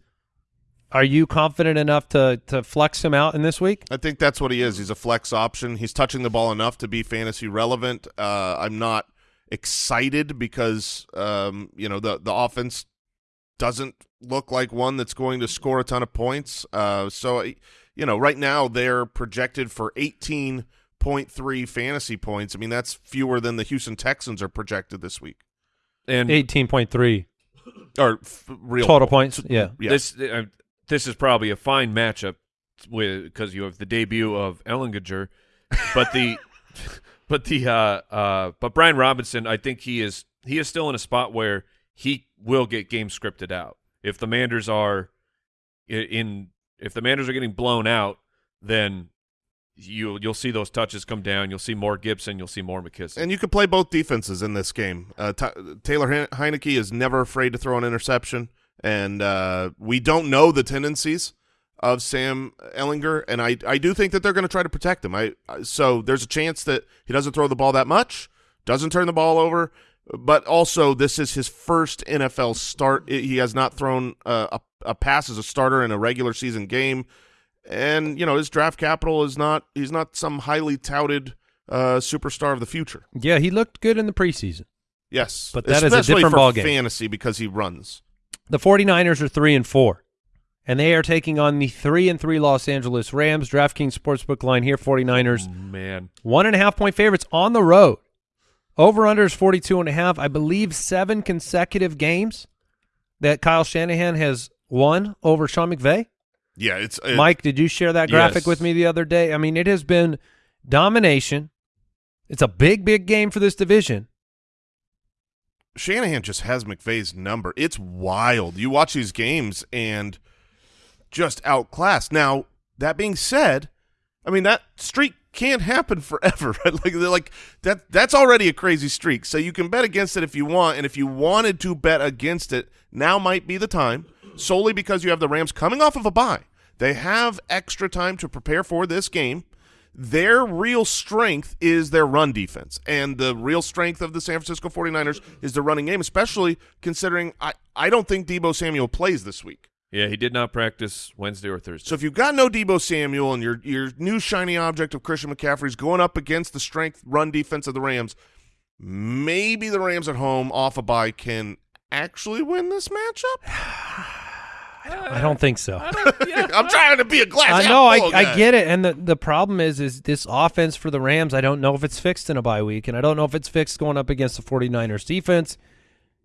Are you confident enough to to flex him out in this week? I think that's what he is. He's a flex option. He's touching the ball enough to be fantasy relevant. Uh, I'm not excited because um, you know the the offense doesn't look like one that's going to score a ton of points. Uh, so you know, right now they're projected for 18.3 fantasy points. I mean, that's fewer than the Houston Texans are projected this week. And Eighteen point three Or f- real total points. Yeah. Yeah. this uh, this is probably a fine matchup with because you have the debut of Ehlinger, but the but the uh uh but Brian Robinson, I think he is he is still in a spot where he will get game scripted out. If the Manders are in if the Manders are getting blown out, then you you'll see those touches come down. You'll see more Gibson. You'll see more McKissic. And you can play both defenses in this game. Uh, Taylor Hein- Heinicke is never afraid to throw an interception, and uh, we don't know the tendencies of Sam Ehlinger, and I, I do think that they're going to try to protect him. I, I so there's a chance that he doesn't throw the ball that much, doesn't turn the ball over, but also this is his first NFL start. He has not thrown uh, a, a pass as a starter in a regular season game, and you know his draft capital is not. He's not some highly touted uh, superstar of the future. Yeah, he looked good in the preseason. Yes, But that is a different for ballgame. fantasy because he runs. The 49ers are 3 and 4. And they are taking on the 3 and 3 Los Angeles Rams. DraftKings Sportsbook line here 49ers Man, one and a half point favorites on the road. Over under is 42 and a half. I believe seven consecutive games that Kyle Shanahan has won over Sean McVay. Yeah, it's it, Mike, did you share that graphic Yes. with me the other day? I mean, it has been domination. It's a big, big game for this division. Shanahan just has McVay's number. It's wild. You watch these games and just outclassed. Now that being said, I mean that streak can't happen forever. Right? Like like that. That's already a crazy streak. So you can bet against it if you want, and if you wanted to bet against it, now might be the time. Solely because you have the Rams coming off of a bye. They have extra time to prepare for this game. Their real strength is their run defense. And the real strength of the San Francisco 49ers is the running game, especially considering I, I don't think Deebo Samuel plays this week. yeah, he did not practice Wednesday or Thursday. So if you've got no Deebo Samuel and your your new shiny object of Christian McCaffrey is going up against the strength run defense of the Rams, maybe the Rams at home off a bye can actually win this matchup. I don't think so. I'm trying to be a glass. I know, I, I get it, and the the problem is, is this offense for the Rams. I don't know if it's fixed in a bye week, and I don't know if it's fixed going up against the 49ers defense.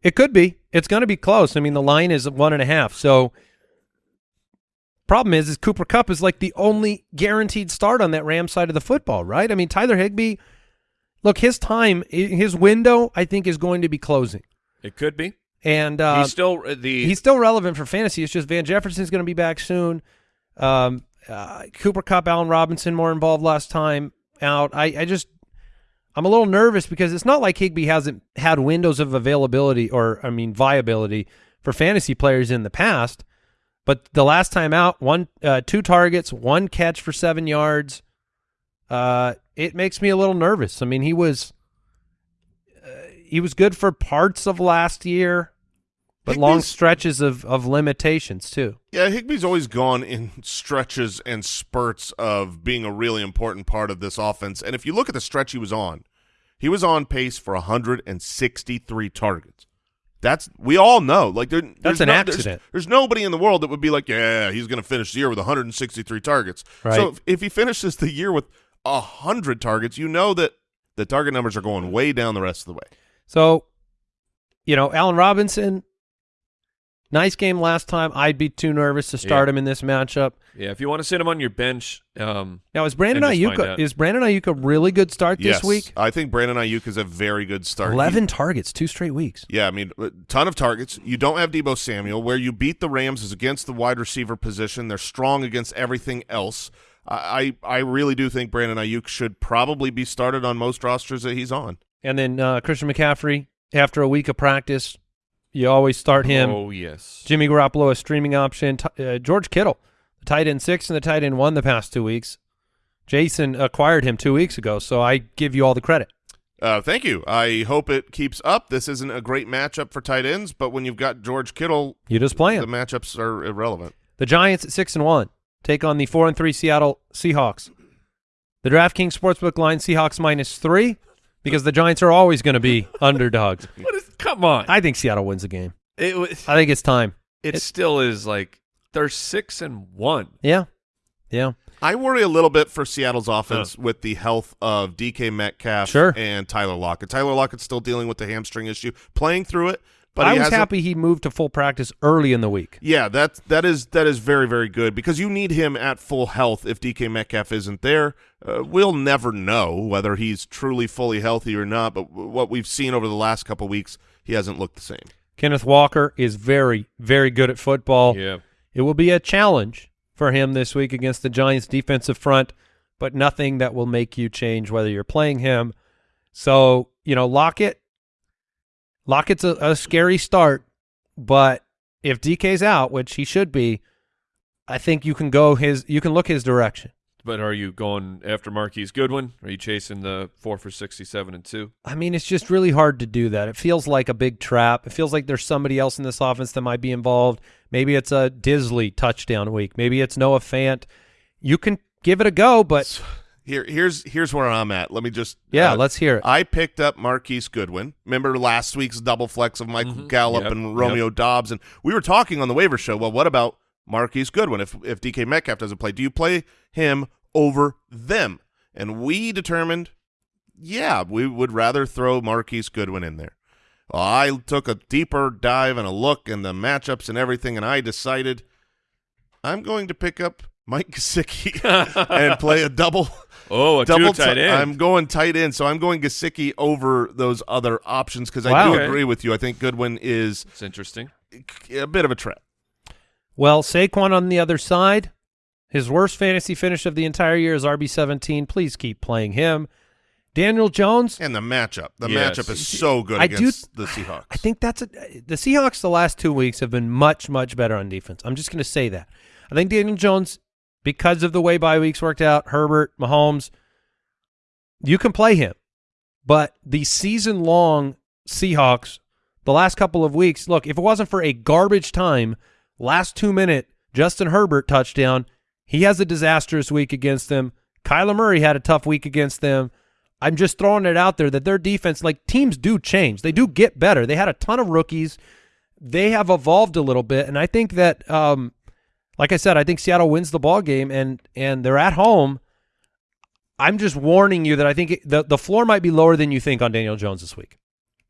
It could be. It's going to be close. I mean, the line is one and a half. So, problem is, is Cooper Kupp is like the only guaranteed start on that Rams side of the football, right? I mean, Tyler Higbee. Look, his time, his window, I think, is going to be closing, it could be. And uh, he's still uh, the he's still relevant for fantasy. It's just Van Jefferson's going to be back soon. Um, uh, Cooper Kupp, Allen Robinson more involved last time out. I, I just I'm a little nervous because it's not like Higbee hasn't had windows of availability or I mean viability for fantasy players in the past. But the last time out, one uh, two targets, one catch for seven yards. Uh, it makes me a little nervous. I mean, he was he was good for parts of last year, but long stretches of of limitations too. Yeah, Higbee's always gone in stretches and spurts of being a really important part of this offense. And if you look at the stretch he was on, he was on pace for 163 targets. That's we all know. Like there, there's an no- there's- accident. There's, nobody in the world that would be like, yeah, he's going to finish the year with 163 targets. Right. So if, if he finishes the year with hundred targets, you know that the target numbers are going way down the rest of the way. So, you know, Allen Robinson, nice game last time. I'd be too nervous to start Yeah. him in this matchup. yeah. If you want to sit him on your bench, um, Now, is Brandon And just find Aiyuk is Brandon Aiyuk a really good start this yes, week? I think Brandon Aiyuk is a very good start. He- Eleven targets, two straight weeks. Yeah, I mean, a ton of targets. You don't have Deebo Samuel. Where you beat the Rams is against the wide receiver position. They're strong against everything else. I I I really do think Brandon Aiyuk should probably be started on most rosters that he's on. And then uh, Christian McCaffrey, after a week of practice, you always start him. Oh yes, Jimmy Garoppolo, a streaming option. T- uh, George Kittle, the tight end six and the tight end one the past two weeks. Jason acquired him two weeks ago, so I give you all the credit. Uh, thank you. I hope it keeps up. This isn't a great matchup for tight ends, but when you've got George Kittle, You just play him. the matchups are irrelevant. The Giants at six and one take on the four and three Seattle Seahawks. The DraftKings Sportsbook line Seahawks minus three because the Giants are always going to be underdogs. What is? Come on. I think Seattle wins the game. it was. I think it's time. It, it- still is like they're six and one. Yeah, yeah. I worry a little bit for Seattle's offense with the health of DK Metcalf Sure. and Tyler Lockett. Tyler Lockett's still dealing with the hamstring issue, playing through it, but I he was happy he moved to full practice early in the week. Yeah, that that is that is very very good because you need him at full health. If DK Metcalf isn't there, uh, we'll never know whether he's truly fully healthy or not. But what we've seen over the last couple weeks, he hasn't looked the same. Kenneth Walker is very, very good at football. Yeah. It will be a challenge for him this week against the Giants' defensive front, but nothing that will make you change whether you're playing him. So, you know, Lockett, Lockett's a, a scary start, but if DK's out, which he should be, I think you can go his, you can look his direction. But are you going after Marquise Goodwin? Are you chasing the four for sixty-seven and two? I mean, it's just really hard to do that. It feels like a big trap. It feels like there's somebody else in this offense that might be involved. Maybe it's a Dissly touchdown week. Maybe it's Noah Fant. You can give it a go, but Here, here's here's where I'm at. Let me just yeah, uh, let's hear it. I picked up Marquise Goodwin. Remember last week's double flex of Michael Mhm. Gallup Yep, and Romeo Doubs, and we were talking on the waiver show. Well, what about Marquise Goodwin? If if DK Metcalf doesn't play, do you play him over them? And we determined, yeah, we would rather throw Marquise Goodwin in there. Well, I took a deeper dive and a look and the matchups and everything, and I decided I'm going to pick up Mike Gesicki and play a double Oh, a double two tight end. I'm going tight end, so I'm going Gesicki over those other options because I Wow. do Okay. agree with you. I think Goodwin is it's interesting. a bit of a trap. Well, Saquon on the other side, his worst fantasy finish of the entire year is RB17. Please keep playing him. Daniel Jones, And the matchup, the Yes. matchup is so good I do- against the Seahawks. I think that's a, the Seahawks the last two weeks have been much, much better on defense. I'm just going to say that. I think Daniel Jones, because of the way bye weeks worked out, Herbert, Mahomes, you can play him. But the season long Seahawks, the last couple of weeks, look, if it wasn't for a garbage time, last two minute Justin Herbert touchdown, he has a disastrous week against them. Kyler Murray had a tough week against them. I'm just throwing it out there that their defense, like teams do change. They do get better. They had a ton of rookies. They have evolved a little bit. And I think that, um, like I said, I think Seattle wins the ball game and, and they're at home. I'm just warning you that I think it, the, the floor might be lower than you think on Daniel Jones this week.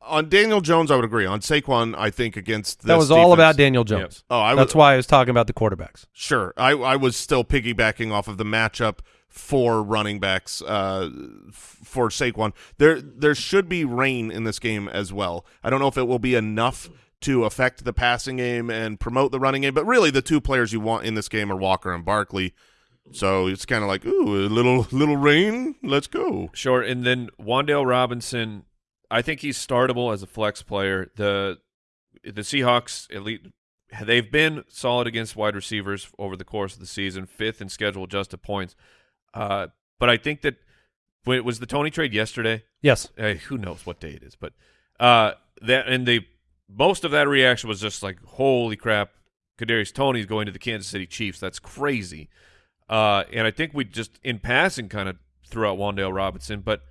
on Daniel Jones, I would agree. On Saquon, I think against this that was all defense- about Daniel Jones. Oh, I That's why I was talking about the quarterbacks. Sure, I I was still piggybacking off of the matchup for running backs uh, for Saquon. There there should be rain in this game as well. I don't know if it will be enough to affect the passing game and promote the running game, but really the two players you want in this game are Walker and Barkley. So it's kind of like, ooh, a little little rain. Let's go. Sure, and then Wan'Dale Robinson, I think he's startable as a flex player. The the Seahawks elite they've been solid against wide receivers over the course of the season, fifth in schedule adjusted points. Uh, but I think that when it was the Toney trade yesterday, Yes. uh, who knows what day it is, but uh, that and the most of that reaction was just like, holy crap, Kadarius Toney's going to the Kansas City Chiefs. That's crazy. Uh, and I think we just in passing kind of threw out Wan'Dale Robinson, but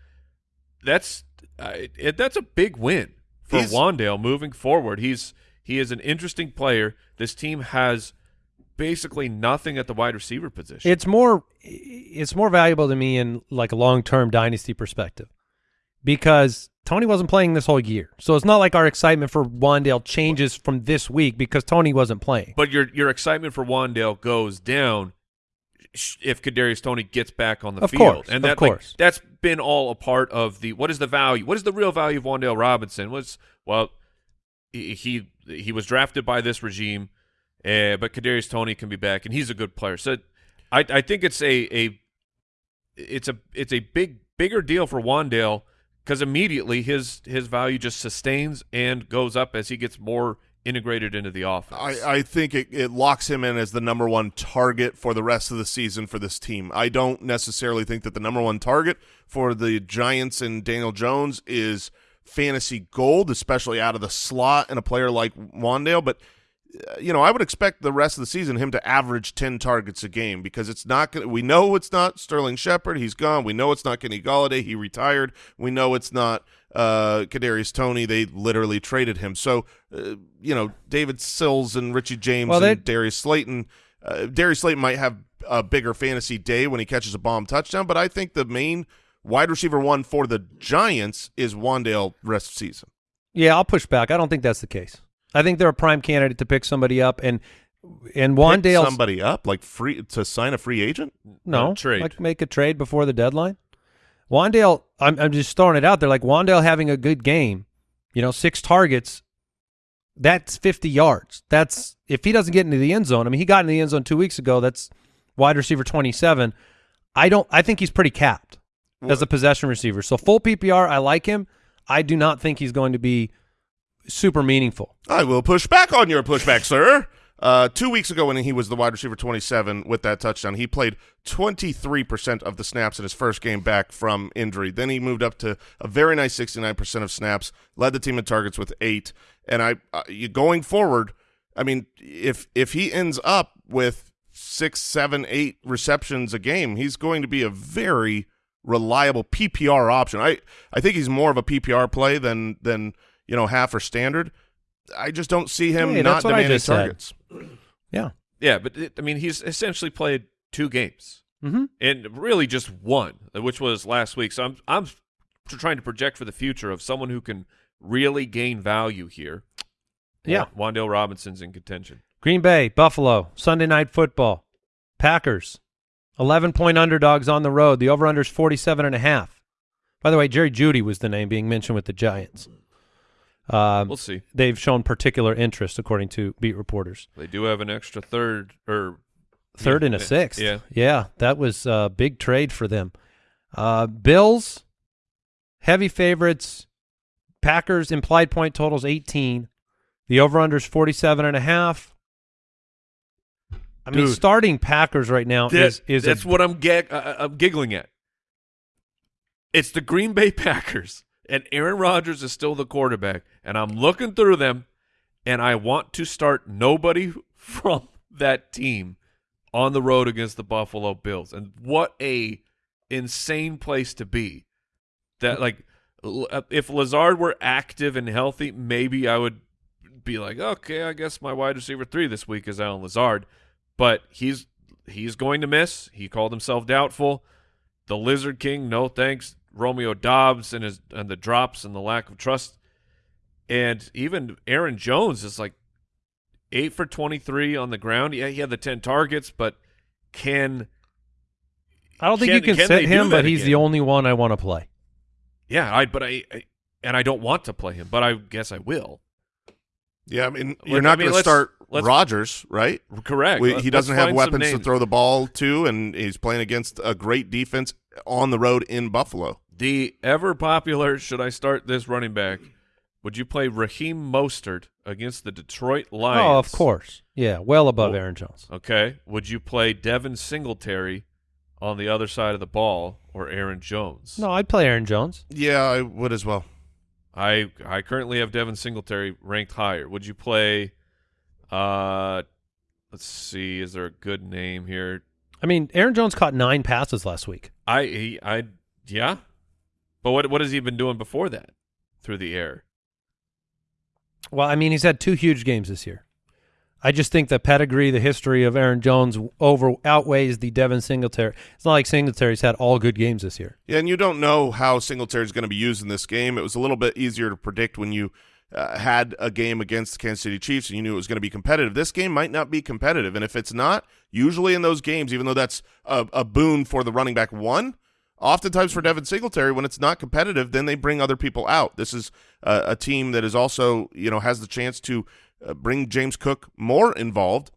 that's uh, it, that's a big win for He's- Wan'Dale moving forward. He's he is an interesting player. This team has basically nothing at the wide receiver position. It's more it's more valuable to me in like a long-term dynasty perspective because Toney wasn't playing this whole year. So it's not like our excitement for Wan'Dale changes from this week because Toney wasn't playing. But your your excitement for Wan'Dale goes down if Kadarius Toney gets back on the Of field, course, and of that like, course. that's been all a part of the what is the value? What is the real value of Wan'Dale Robinson? Was well, he he, he was drafted by this regime, uh, but Kadarius Toney can be back, and he's a good player. So I I think it's a a it's a it's a big bigger deal for Wan'Dale because immediately his his value just sustains and goes up as he gets more integrated into the offense. I, I think it, it locks him in as the number one target for the rest of the season for this team. I don't necessarily think that the number one target for the Giants and Daniel Jones is fantasy gold, especially out of the slot and a player like Wan'Dale, but you know, I would expect the rest of the season him to average 10 targets a game because it's not going we know it's not Sterling Shepard. He's gone. We know it's not Kenny Golladay. He retired. We know it's not uh, Kadarius Toney. They literally traded him. So, uh, you know, David Sills and Richie James Well, and Darius Slayton. Uh, Darius Slayton might have a bigger fantasy day when he catches a bomb touchdown, but I think the main wide receiver one for the Giants is Wan'Dale rest of season. Yeah, I'll push back. I don't think that's the case. I think they're a prime candidate to pick somebody up, and and Pick Wan'Dale somebody up like free to sign a free agent. no trade. like make a trade before the deadline. Wan'Dale, I'm I'm just throwing it out there. Like Wan'Dale having a good game, you know, six targets. That's 50 yards. That's if he doesn't get into the end zone. I mean, he got in the end zone two weeks ago. That's wide receiver 27. I don't. I think he's pretty capped as a possession receiver. So full PPR, I like him. I do not think he's going to be super meaningful. I will push back on your pushback, sir. Uh, two weeks ago, when he was the wide receiver 27 with that touchdown, he played 23% of the snaps in his first game back from injury. Then he moved up to a very nice 69% of snaps, led the team in targets with eight. And I, uh, going forward, I mean, if if he ends up with six, seven, eight receptions a game, he's going to be a very reliable PPR option. I I think he's more of a PPR play than than you know half or standard. I just don't see him Hey, not that's what I demanding just said. targets. Yeah. Yeah, but it, I mean, he's essentially played two games Mm-hmm. and really just one, which was last week. So I'm I'm trying to project for the future of someone who can really gain value here. Yeah. Wa- Wan'Dale Robinson's in contention. Green Bay, Buffalo, Sunday night football. Packers, 11 point underdogs on the road. The over under is 47 and a half. By the way, Jerry Jeudy was the name being mentioned with the Giants. Um, We'll see. they've shown particular interest, according to beat reporters. They do have an extra third or Third Yeah, and a sixth. yeah. Yeah, that was a big trade for them. Uh, Bills, heavy favorites. Packers, implied point totals 18. The over under is 47 and a half. I mean, starting Packers right now That- is is that's a, what I'm gag- I'm giggling at. It's the Green Bay Packers, and Aaron Rodgers is still the quarterback, and I'm looking through them, and I want to start nobody from that team on the road against the Buffalo Bills, and what a insane place to be. That like, uh, if Lazard were active and healthy, maybe I would be like, okay, I guess my wide receiver three this week is Allen Lazard, but he's he's going to miss. He called himself doubtful. The Lizard King, no thanks. Romeo Doubs and his and the drops and the lack of trust, and even Aaron Jones is like eight for twenty three on the ground. Yeah, he had the ten targets, but can I don't think Can- you can, can sit him, but he's the only one I want to play. yeah, I but I, I and I don't want to play him, but I guess I will. Yeah, I mean, you're I not mean, going to start let's- Rodgers, right? Correct. We, he doesn't have weapons to throw the ball to, and he's playing against a great defense on the road in Buffalo. The ever popular, should I start this running back? Would you play Raheem Mostert against the Detroit Lions? Oh, of course. Yeah, well above Well- Aaron Jones. Okay. Would you play Devin Singletary on the other side of the ball or Aaron Jones? No, I'd play Aaron Jones. Yeah, I would as well. I I currently have Devin Singletary ranked higher. Would you play uh let's see, is there a good name here? I mean, Aaron Jones caught nine passes last week. I he I yeah. But what what has he been doing before that? Through the air. Well, I mean, he's had two huge games this year. I just think the pedigree, the history of Aaron Jones over outweighs the Devin Singletary. It's not like Singletary's had all good games this year. Yeah, and you don't know how Singletary is going to be used in this game. It was a little bit easier to predict when you uh, had a game against the Kansas City Chiefs and you knew it was going to be competitive. This game might not be competitive, and if it's not, usually in those games, even though that's a, a boon for the running back one, oftentimes for Devin Singletary, when it's not competitive, then they bring other people out. This is uh, a team that is also, you know, has the chance to uh, bring James Cook more involved,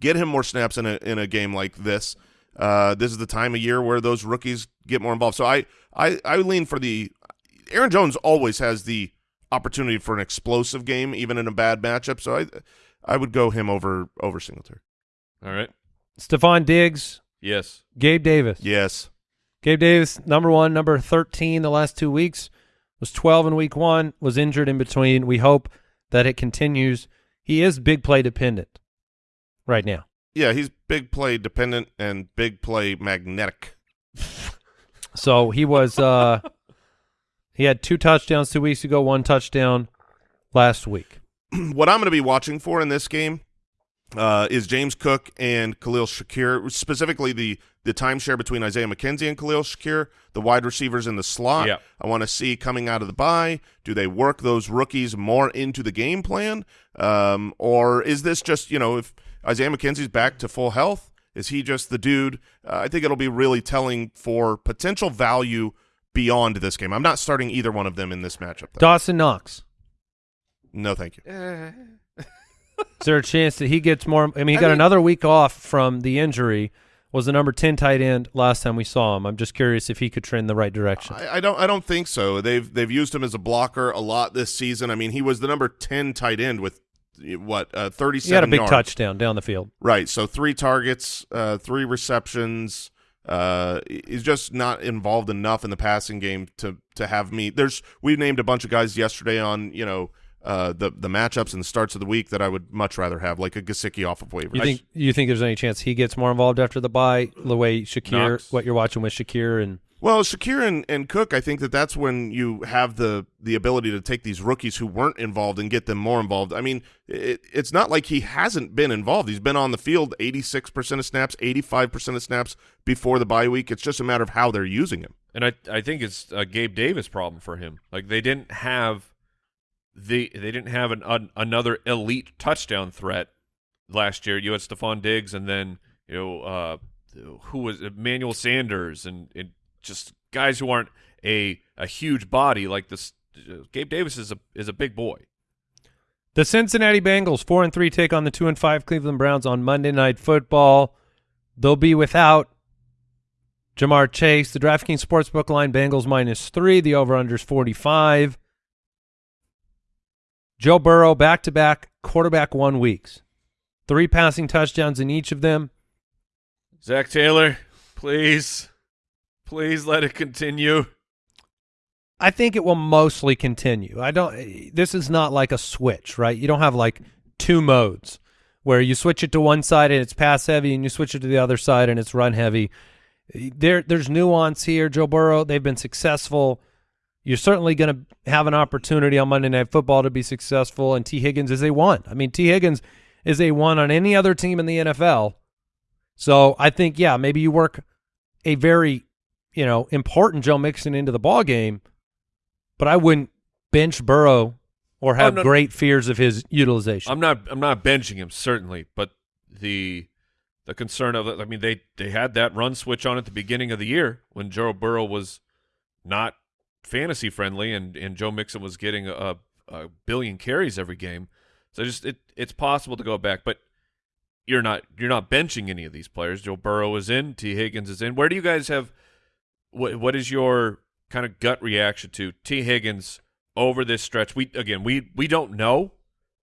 get him more snaps in a in a game like this. Uh, this is the time of year where those rookies get more involved. So I I, I lean for the Aaron Jones always has the opportunity for an explosive game, even in a bad matchup. So I I would go him over over Singletary. All right. Stefon Diggs, Yes. Gabe Davis. Yes. Gabe Davis, number one, number 13 the last two weeks, was 12 in week one, was injured in between. We hope that it continues. he is big play dependent right now. Yeah, he's big play dependent and big play magnetic. So he was uh he had two touchdowns two weeks ago, one touchdown last week. what I'm going to be watching for in this game uh, is James Cook and Khalil Shakir, specifically the the timeshare between Isaiah McKenzie and Khalil Shakir, the wide receivers in the slot. Yeah. I want to see coming out of the bye, do they work those rookies more into the game plan, um, or is this just you know if Isaiah McKenzie's back to full health, is he just the dude? Uh, I think it'll be really telling for potential value beyond this game. I'm not starting either one of them in this matchup. Though. Dawson Knox. no, thank you. Is there a chance that he gets more? I mean, he I got mean- another week off from the injury. Was the number ten tight end last time we saw him? I'm just curious if he could trend the right direction. I, I don't. I don't think so. They've they've used him as a blocker a lot this season. I mean, he was the number ten tight end with what uh, thirty he had a big yards. touchdown down the field. Right. So three targets, uh, three receptions. Uh, he's just not involved enough in the passing game to to have me. There's we named a bunch of guys yesterday on you know uh, the the matchups and the starts of the week that I would much rather have, like a Gesicki off of waivers. You think you think there's any chance he gets more involved after the bye? The way Shakir, Knox. what you're watching with Shakir, and Well, Shakir and, and Cook, I think that that's when you have the the ability to take these rookies who weren't involved and get them more involved. I mean, it, it's not like he hasn't been involved. He's been on the field 86% of snaps, 85% of snaps before the bye week. It's just a matter of how they're using him. And I I think it's a Gabe Davis problem for him. Like they didn't have the they didn't have an, an another elite touchdown threat last year. You had Stefon Diggs and then you know uh, who was Emmanuel Sanders and, and just guys who aren't a a huge body like this. Gabe Davis is a is a big boy. the Cincinnati Bengals four and three take on the two and five Cleveland Browns on Monday Night Football. They'll be without Ja'Marr Chase. The DraftKings Sportsbook line Bengals minus three. The over under is forty five. Joe Burrow back to back quarterback one weeks, three passing touchdowns in each of them. Zac Taylor, please, please let it continue. I think it will mostly continue. I don't. This is not like a switch, right? You don't have like two modes where you switch it to one side and it's pass heavy, and you switch it to the other side and it's run heavy. There, there's nuance here. Joe Burrow, they've been successful. You're certainly going to have an opportunity on Monday Night Football to be successful, and Tee Higgins is a one. I mean, Tee Higgins is a one on any other team in the NFL. So I think, yeah, maybe you work a very, you know, important Joe Mixon into the ball game, but I wouldn't bench Burrow or have no. great fears of his utilization. I'm not I'm not benching him certainly, but the the concern of I mean they they had that run switch on at the beginning of the year when Joe Burrow was not fantasy friendly and and Joe Mixon was getting a, a billion carries every game. So just it it's possible to go back, but you're not you're not benching any of these players. Joe Burrow is in, Tee Higgins is in. Where do you guys have what what is your kind of gut reaction to Tee Higgins over this stretch? We again we we don't know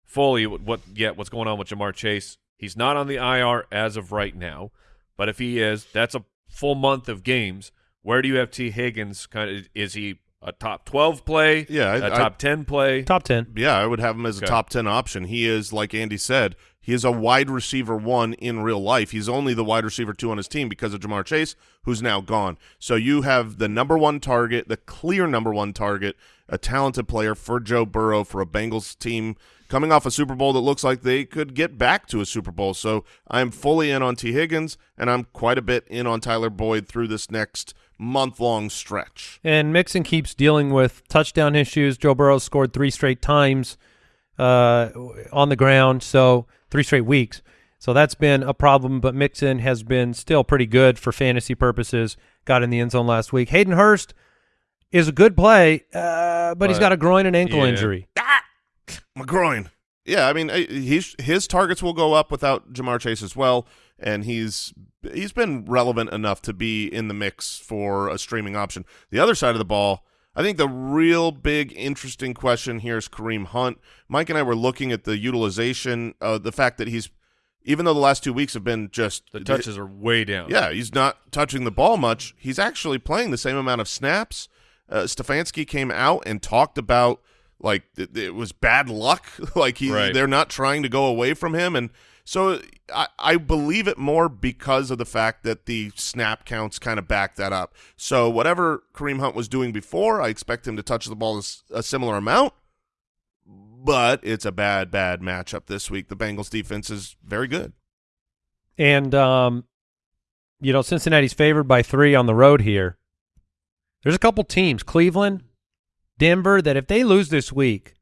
fully what, what yet what's going on with Ja'Marr Chase. He's not on the IR as of right now, but if he is, that's a full month of games. Where do you have Tee Higgins? Kind of is he a top twelve play? Yeah, I- a I- top ten play. Top 10. Yeah, I would have him as a top 10 option. He is, like Andy said, he is a wide receiver one in real life. He's only the wide receiver two on his team because of Ja'Marr Chase, who's now gone. So you have the number one target, the clear number one target, a talented player for Joe Burrow for a Bengals team coming off a Super Bowl that looks like they could get back to a Super Bowl. So I'm fully in on Tee Higgins, and I'm quite a bit in on Tyler Boyd through this next month-long stretch. And Mixon keeps dealing with touchdown issues. Joe Burrow scored three straight times uh, on the ground, so three straight weeks. So that's been a problem, but Mixon has been still pretty good for fantasy purposes. Got in the end zone last week. Hayden Hurst is a good play, uh, but, he's got a groin and ankle yeah. injury. My groin. Yeah, I mean, uh, he's his targets will go up without Ja'Marr Chase as well, and he's he's been relevant enough to be in the mix for a streaming option. The other side of the ball, I think the real big interesting question here is Kareem Hunt. Mike and I were looking at the utilization, uh, the fact that he's even though the last two weeks have been just The touches are way down. yeah, he's not touching the ball much. He's actually playing the same amount of snaps. Uh, Stefanski came out and talked about like it, it was bad luck. like he, Right. they're not trying to go away from him, and so I, I believe it more because of the fact that the snap counts kind of back that up. So whatever Kareem Hunt was doing before, I expect him to touch the ball a similar amount. But it's a bad, bad matchup this week. The Bengals defense is very good. And um, you know, Cincinnati's favored by three on the road here. There's a couple teams, Cleveland, Denver, that if they lose this week,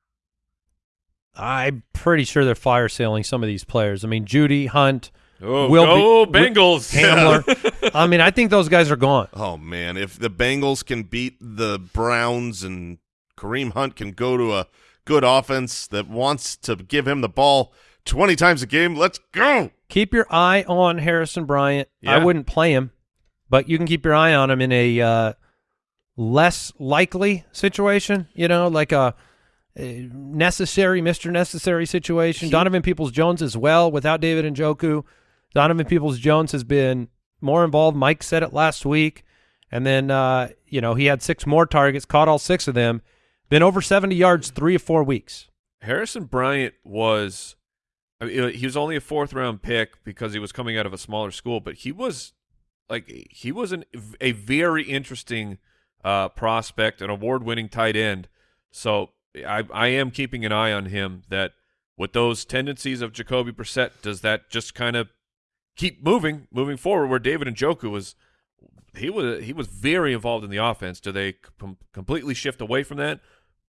I'm pretty sure they're fire sailing some of these players. I mean, Jeudy, Hunt, Oh, Will go be- Bengals. Hamler. I mean, I think those guys are gone. Oh man, if the Bengals can beat the Browns and Kareem Hunt can go to a good offense that wants to give him the ball 20 times a game, let's go. Keep your eye on Harrison Bryant. I wouldn't play him, but you can keep your eye on him in a uh, less likely situation. You know, like a, a necessary, Mister Necessary situation. Donovan Peoples Jones as well. Without David Njoku, Donovan Peoples Jones has been more involved. Mike said it last week, and then uh, you know he had six more targets, caught all six of them. Been over seventy yards three or four weeks. Harrison Bryant was I mean, he was only a fourth round pick because he was coming out of a smaller school, but he was like he was an, a very interesting uh, prospect, an award winning tight end. So I I am keeping an eye on him. That with those tendencies of Jacoby Brissett, does that just kind of keep moving moving forward? Where David and Njoku was. He was he was very involved in the offense. Do they com- completely shift away from that,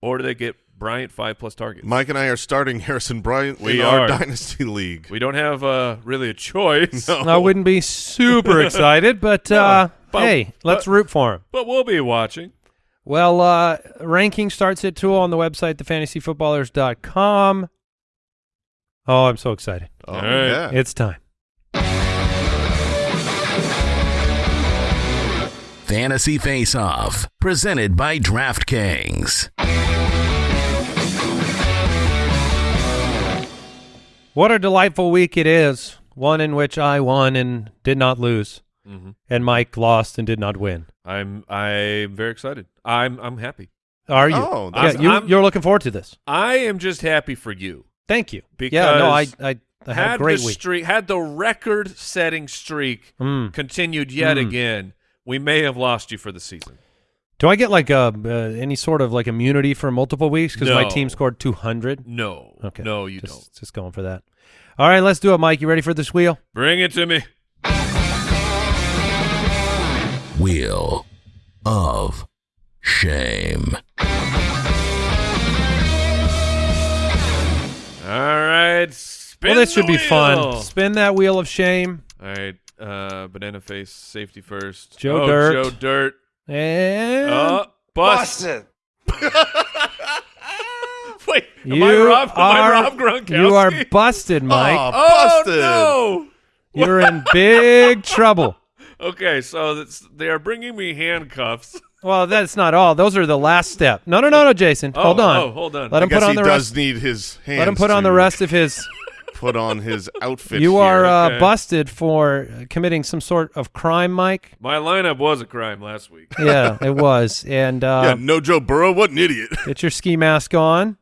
or do they get Bryant five plus targets? Mike and I are starting Harrison Bryant We in our are. dynasty league. We don't have uh, really a choice, No. I wouldn't be super excited, but No, uh, but- hey, let's but- root for him. but we'll be watching. Well, uh, ranking starts at two on the website, thefantasyfootballers.com. Oh, I'm so excited. Oh, All right. yeah. It's time. Fantasy Face Off, presented by DraftKings. What a delightful week it is. One in which I won and did not lose, Mhm. and Mike lost and did not win. I'm I'm very excited. I'm I'm happy. Are you? Oh, yeah, you, I'm- you're looking forward to this. I am just happy for you. Thank you. yeah, no, I, Because I, I had a great the week. streak had the record setting streak Mm. continued yet Mm. again, we may have lost you for the season. Do I get like a uh, any sort of like immunity for multiple weeks because my team scored 200? No. Okay. No, you just, don't. Just going for that. All right, let's do it, Mike. You ready for this wheel? Bring it to me. Wheel of Shame. All right. Spin well, this the should be fun. Spin that wheel of shame. All right. Uh, banana face safety first. Joe oh, Dirt. Joe Dirt. And Oh, bust. Wait, am you I Rob? Am I are Rob Gronkowski? you are busted, Mike. Oh, Oh busted. no! You're in big trouble. Okay, so that's, they are bringing me handcuffs. Well, that's not all. Those are the last step. No, no, no, no, Jason. Oh, hold on. oh, hold on. Let I him guess put on he the does rest. need his hands. Let him put on the rest of his. Put on his outfit. you are uh, Okay. busted for committing some sort of crime, Mike. My lineup was a crime last week. Yeah, it was. And yeah, uh, no Joe Burrow. What an idiot. get your ski mask on.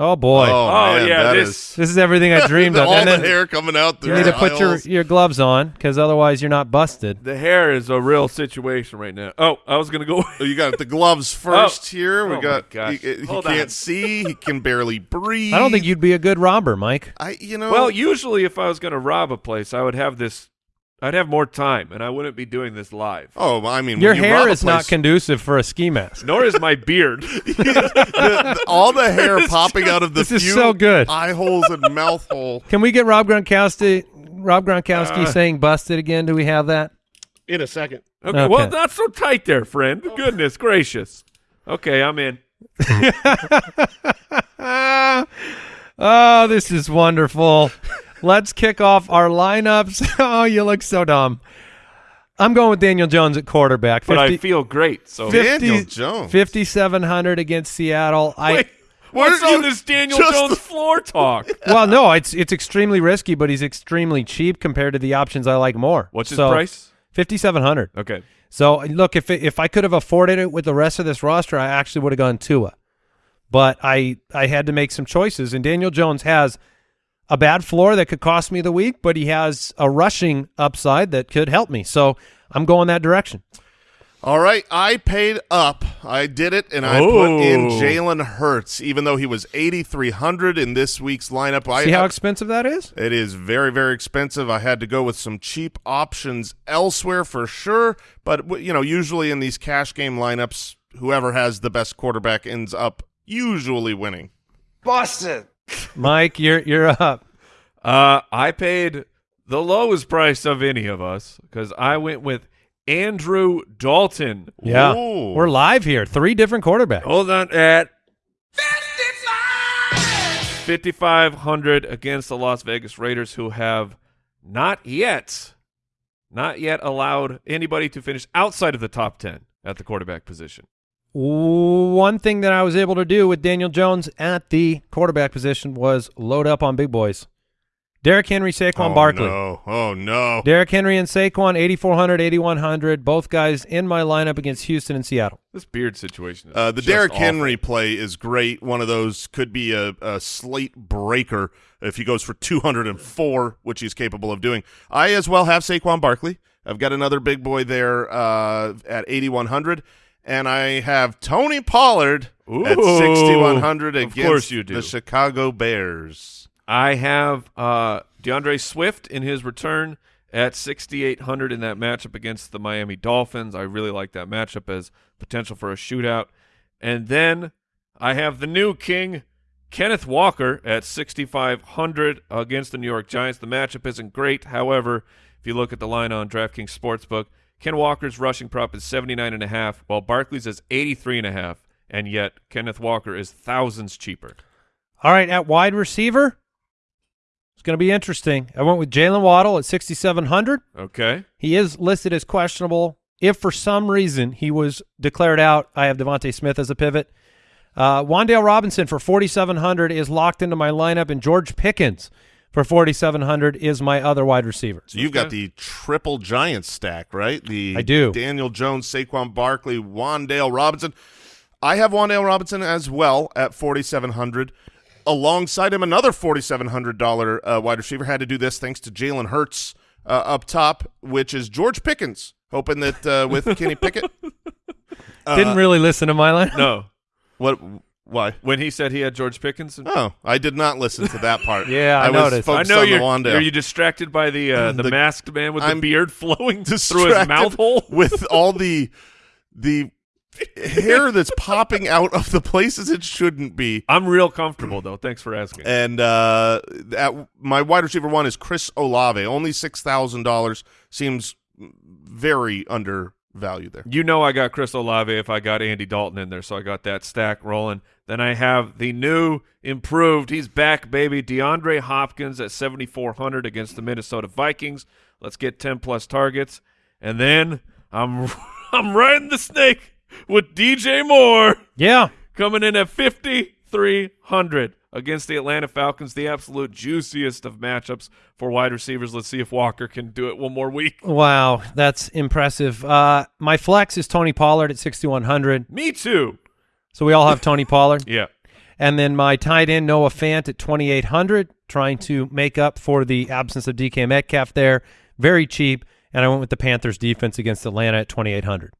Oh boy, Oh, Oh, man, yeah, this- is- this is everything I dreamed of. all and the then hair coming out you need to put your your gloves on because otherwise you're not busted. The hair is a real situation right now. Oh, I was gonna go. Oh, you got the gloves oh. first here. We Oh, my got. gosh. He, he can't on. see. He can barely breathe. I don't think you'd be a good robber, Mike. I. You know. well, usually if I was gonna rob a place, I would have this. I'd have more time, and I wouldn't be doing this live. Oh, I mean, Your when you rob hair a is not conducive for a ski mask. Nor is my beard. the- the- all the hair popping out of the This is so good. eye holes and mouth hole. Can we get Rob Gronkowski? Rob Gronkowski Uh. saying "busted" again? Do we have that? In a second. Okay, Okay. well, not so tight there, friend. Goodness gracious. Okay, I'm in. oh, this is wonderful. Let's kick off our lineups. Oh, you look so dumb. I'm going with Daniel Jones at quarterback. But I feel great. So Daniel Jones. 5700 against Seattle. I Wait, Where what's did all this Daniel just- Jones floor talk? well, no, it's it's extremely risky, but he's extremely cheap compared to the options I like more. What's his price? 5700. Okay. So look, if it, if I could have afforded it with the rest of this roster, I actually would have gone Tua. but I I had to make some choices. And Daniel Jones has a bad floor that could cost me the week, but he has a rushing upside that could help me. So I'm going that direction. All right, I paid up. I did it, and I put in Oh. Jalen Hurts, even though he was 8,300 in this week's lineup. I, See how expensive that is? It is very, very expensive. I had to go with some cheap options elsewhere for sure. But, you know, usually in these cash game lineups, whoever has the best quarterback ends up usually winning. Mike, you're you're up. Uh, I paid the lowest price of any of us because I went with Andrew Dalton. Yeah, Ooh. we're live here. Three different quarterbacks. Hold on at 5500 against the Las Vegas Raiders who have not yet not yet allowed anybody to finish outside of the top 10 at the quarterback position. One thing that I was able to do with Daniel Jones at the quarterback position was load up on big boys. Derrick Henry, Saquon oh, Barkley. No. Oh, no. Derrick Henry and Saquon, 8,400, 8,100, both guys in my lineup against Houston and Seattle. This beard situation is Uh, the just Derrick awful. Henry play is great. One of those could be a, a slate breaker if he goes for 204, which he's capable of doing. I as well have Saquon Barkley. I've got another big boy there uh, at 8,100. And I have Tony Pollard at Ooh, 6,100 of against course you do. the Chicago Bears. I have uh, D'Andre Swift in his return at 6,800 in that matchup against the Miami Dolphins. I really like that matchup as potential for a shootout. And then I have the new king, Kenneth Walker, at 6,500 against the New York Giants. The matchup isn't great. However, if you look at the line on DraftKings Sportsbook, Ken Walker's rushing prop is 79.5, while Barkley's is 83.5, and yet Kenneth Walker is thousands cheaper. All right, at wide receiver, it's going to be interesting. I went with Jaylen Waddle at 6,700. Okay. He is listed as questionable. If for some reason he was declared out, I have DeVonta Smith as a pivot. Uh, Wan'Dale Robinson for 4,700 is locked into my lineup, and George Pickens for 4,700 is my other wide receiver. So you've got the triple Giants stack, right? The I do. Daniel Jones, Saquon Barkley, Wan'Dale Robinson. I have Wan'Dale Robinson as well at 4,700. Alongside him, another $4,700 uh, wide receiver had to do this thanks to Jalen Hurts uh, up top, which is George Pickens, hoping that uh, with Kenny Pickett. Didn't really listen to my line. No. What? Why? When he said he had George Pickens, Oh, I did not listen to that part. Yeah, I was noticed. I focused know on you're. the Wan'Dale. Are you distracted by the uh, the, The- masked man with I'm the beard flowing through his mouth hole? with all the the hair that's popping out of the places it shouldn't be. I'm real comfortable though. Thanks for asking. And uh, at, my wide receiver one is Chris Olave. Only six thousand dollars seems very undervalued there. You know I got Chris Olave if I got Andy Dalton in there, so I got that stack rolling. Then I have the new improved. He's back, baby. DeAndre Hopkins at 7,400 against the Minnesota Vikings. Let's get 10 plus targets, and then I'm I'm riding the snake with DJ Moore Yeah. coming in at 5,300 against the Atlanta Falcons. The absolute juiciest of matchups for wide receivers. Let's see if Walker can do it one more week. Wow, that's impressive. Uh, my flex is Tony Pollard at 6,100. Me too. So we all have Tony Pollard. Yeah. And then my tight end, Noah Fant at 2,800, trying to make up for the absence of DK Metcalf there. Very cheap. And I went with the Panthers defense against Atlanta at 2,800.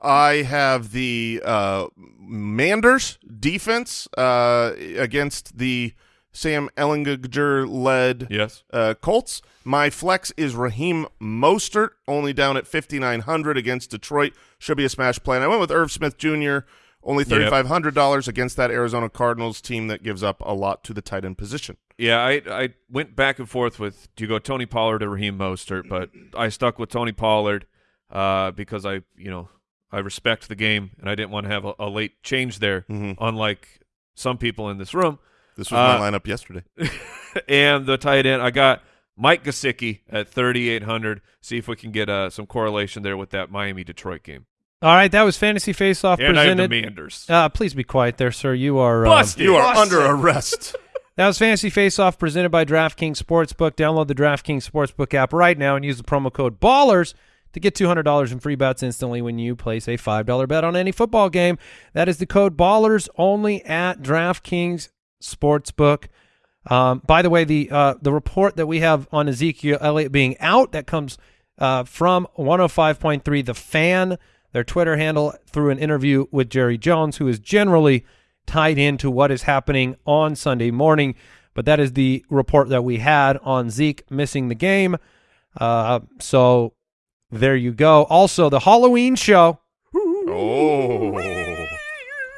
I have the uh, Manders defense uh, against the Sam Ehlinger led Yes. uh, Colts. My flex is Raheem Mostert, only down at 5,900 against Detroit. Should be a smash play. And I went with Irv Smith Jr., only $3,500 against that Arizona Cardinals team that gives up a lot to the tight end position. Yeah, I I went back and forth with do you go Tony Pollard or Raheem Mostert, but I stuck with Tony Pollard uh, because I you know I respect the game and I didn't want to have a, a late change there, Mhm. unlike some people in this room. This was Uh, my lineup yesterday. and the tight end, I got Mike Gesicki at thirty eight hundred. See if we can get uh, some correlation there with that Miami Detroit game. All right, that was Fantasy Face Off And I have the presented. Manders. Uh, please be quiet there, sir. You are um, Busted. You are under arrest. That was Fantasy Face Off presented by DraftKings Sportsbook. Download the DraftKings Sportsbook app right now and use the promo code BALLERS to get $200 in free bets instantly when you place a $5 bet on any football game. That is the code BALLERS only at DraftKings Sportsbook. Um, by the way, the uh, the report that we have on Ezekiel Elliott being out that comes uh, from 105.3 The Fan, their Twitter handle, through an interview with Jerry Jones, who is generally tied into what is happening on Sunday morning. But that is the report that we had on Zeke missing the game. Uh, so there you go. Also, the Halloween show. Oh.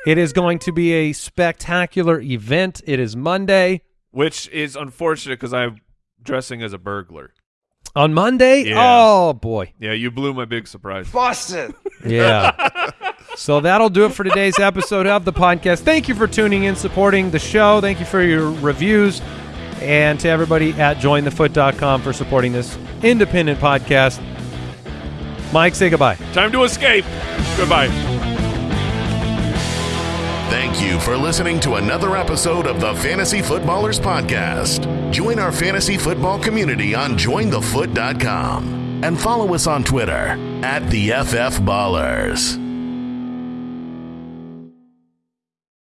It is going to be a spectacular event. It is Monday. Which is unfortunate because I'm dressing as a burglar. On Monday? Yeah. Oh, boy. Yeah, you blew my big surprise. Boston. yeah. so that'll do it for today's episode of the podcast. Thank you for tuning in, supporting the show. Thank you for your reviews. And to everybody at jointhefoot.com for supporting this independent podcast. Mike, say goodbye. Time to escape. Goodbye. Thank you for listening to another episode of the Fantasy Footballers Podcast. Join our fantasy football community on jointhefoot.com and follow us on Twitter at the FF Ballers.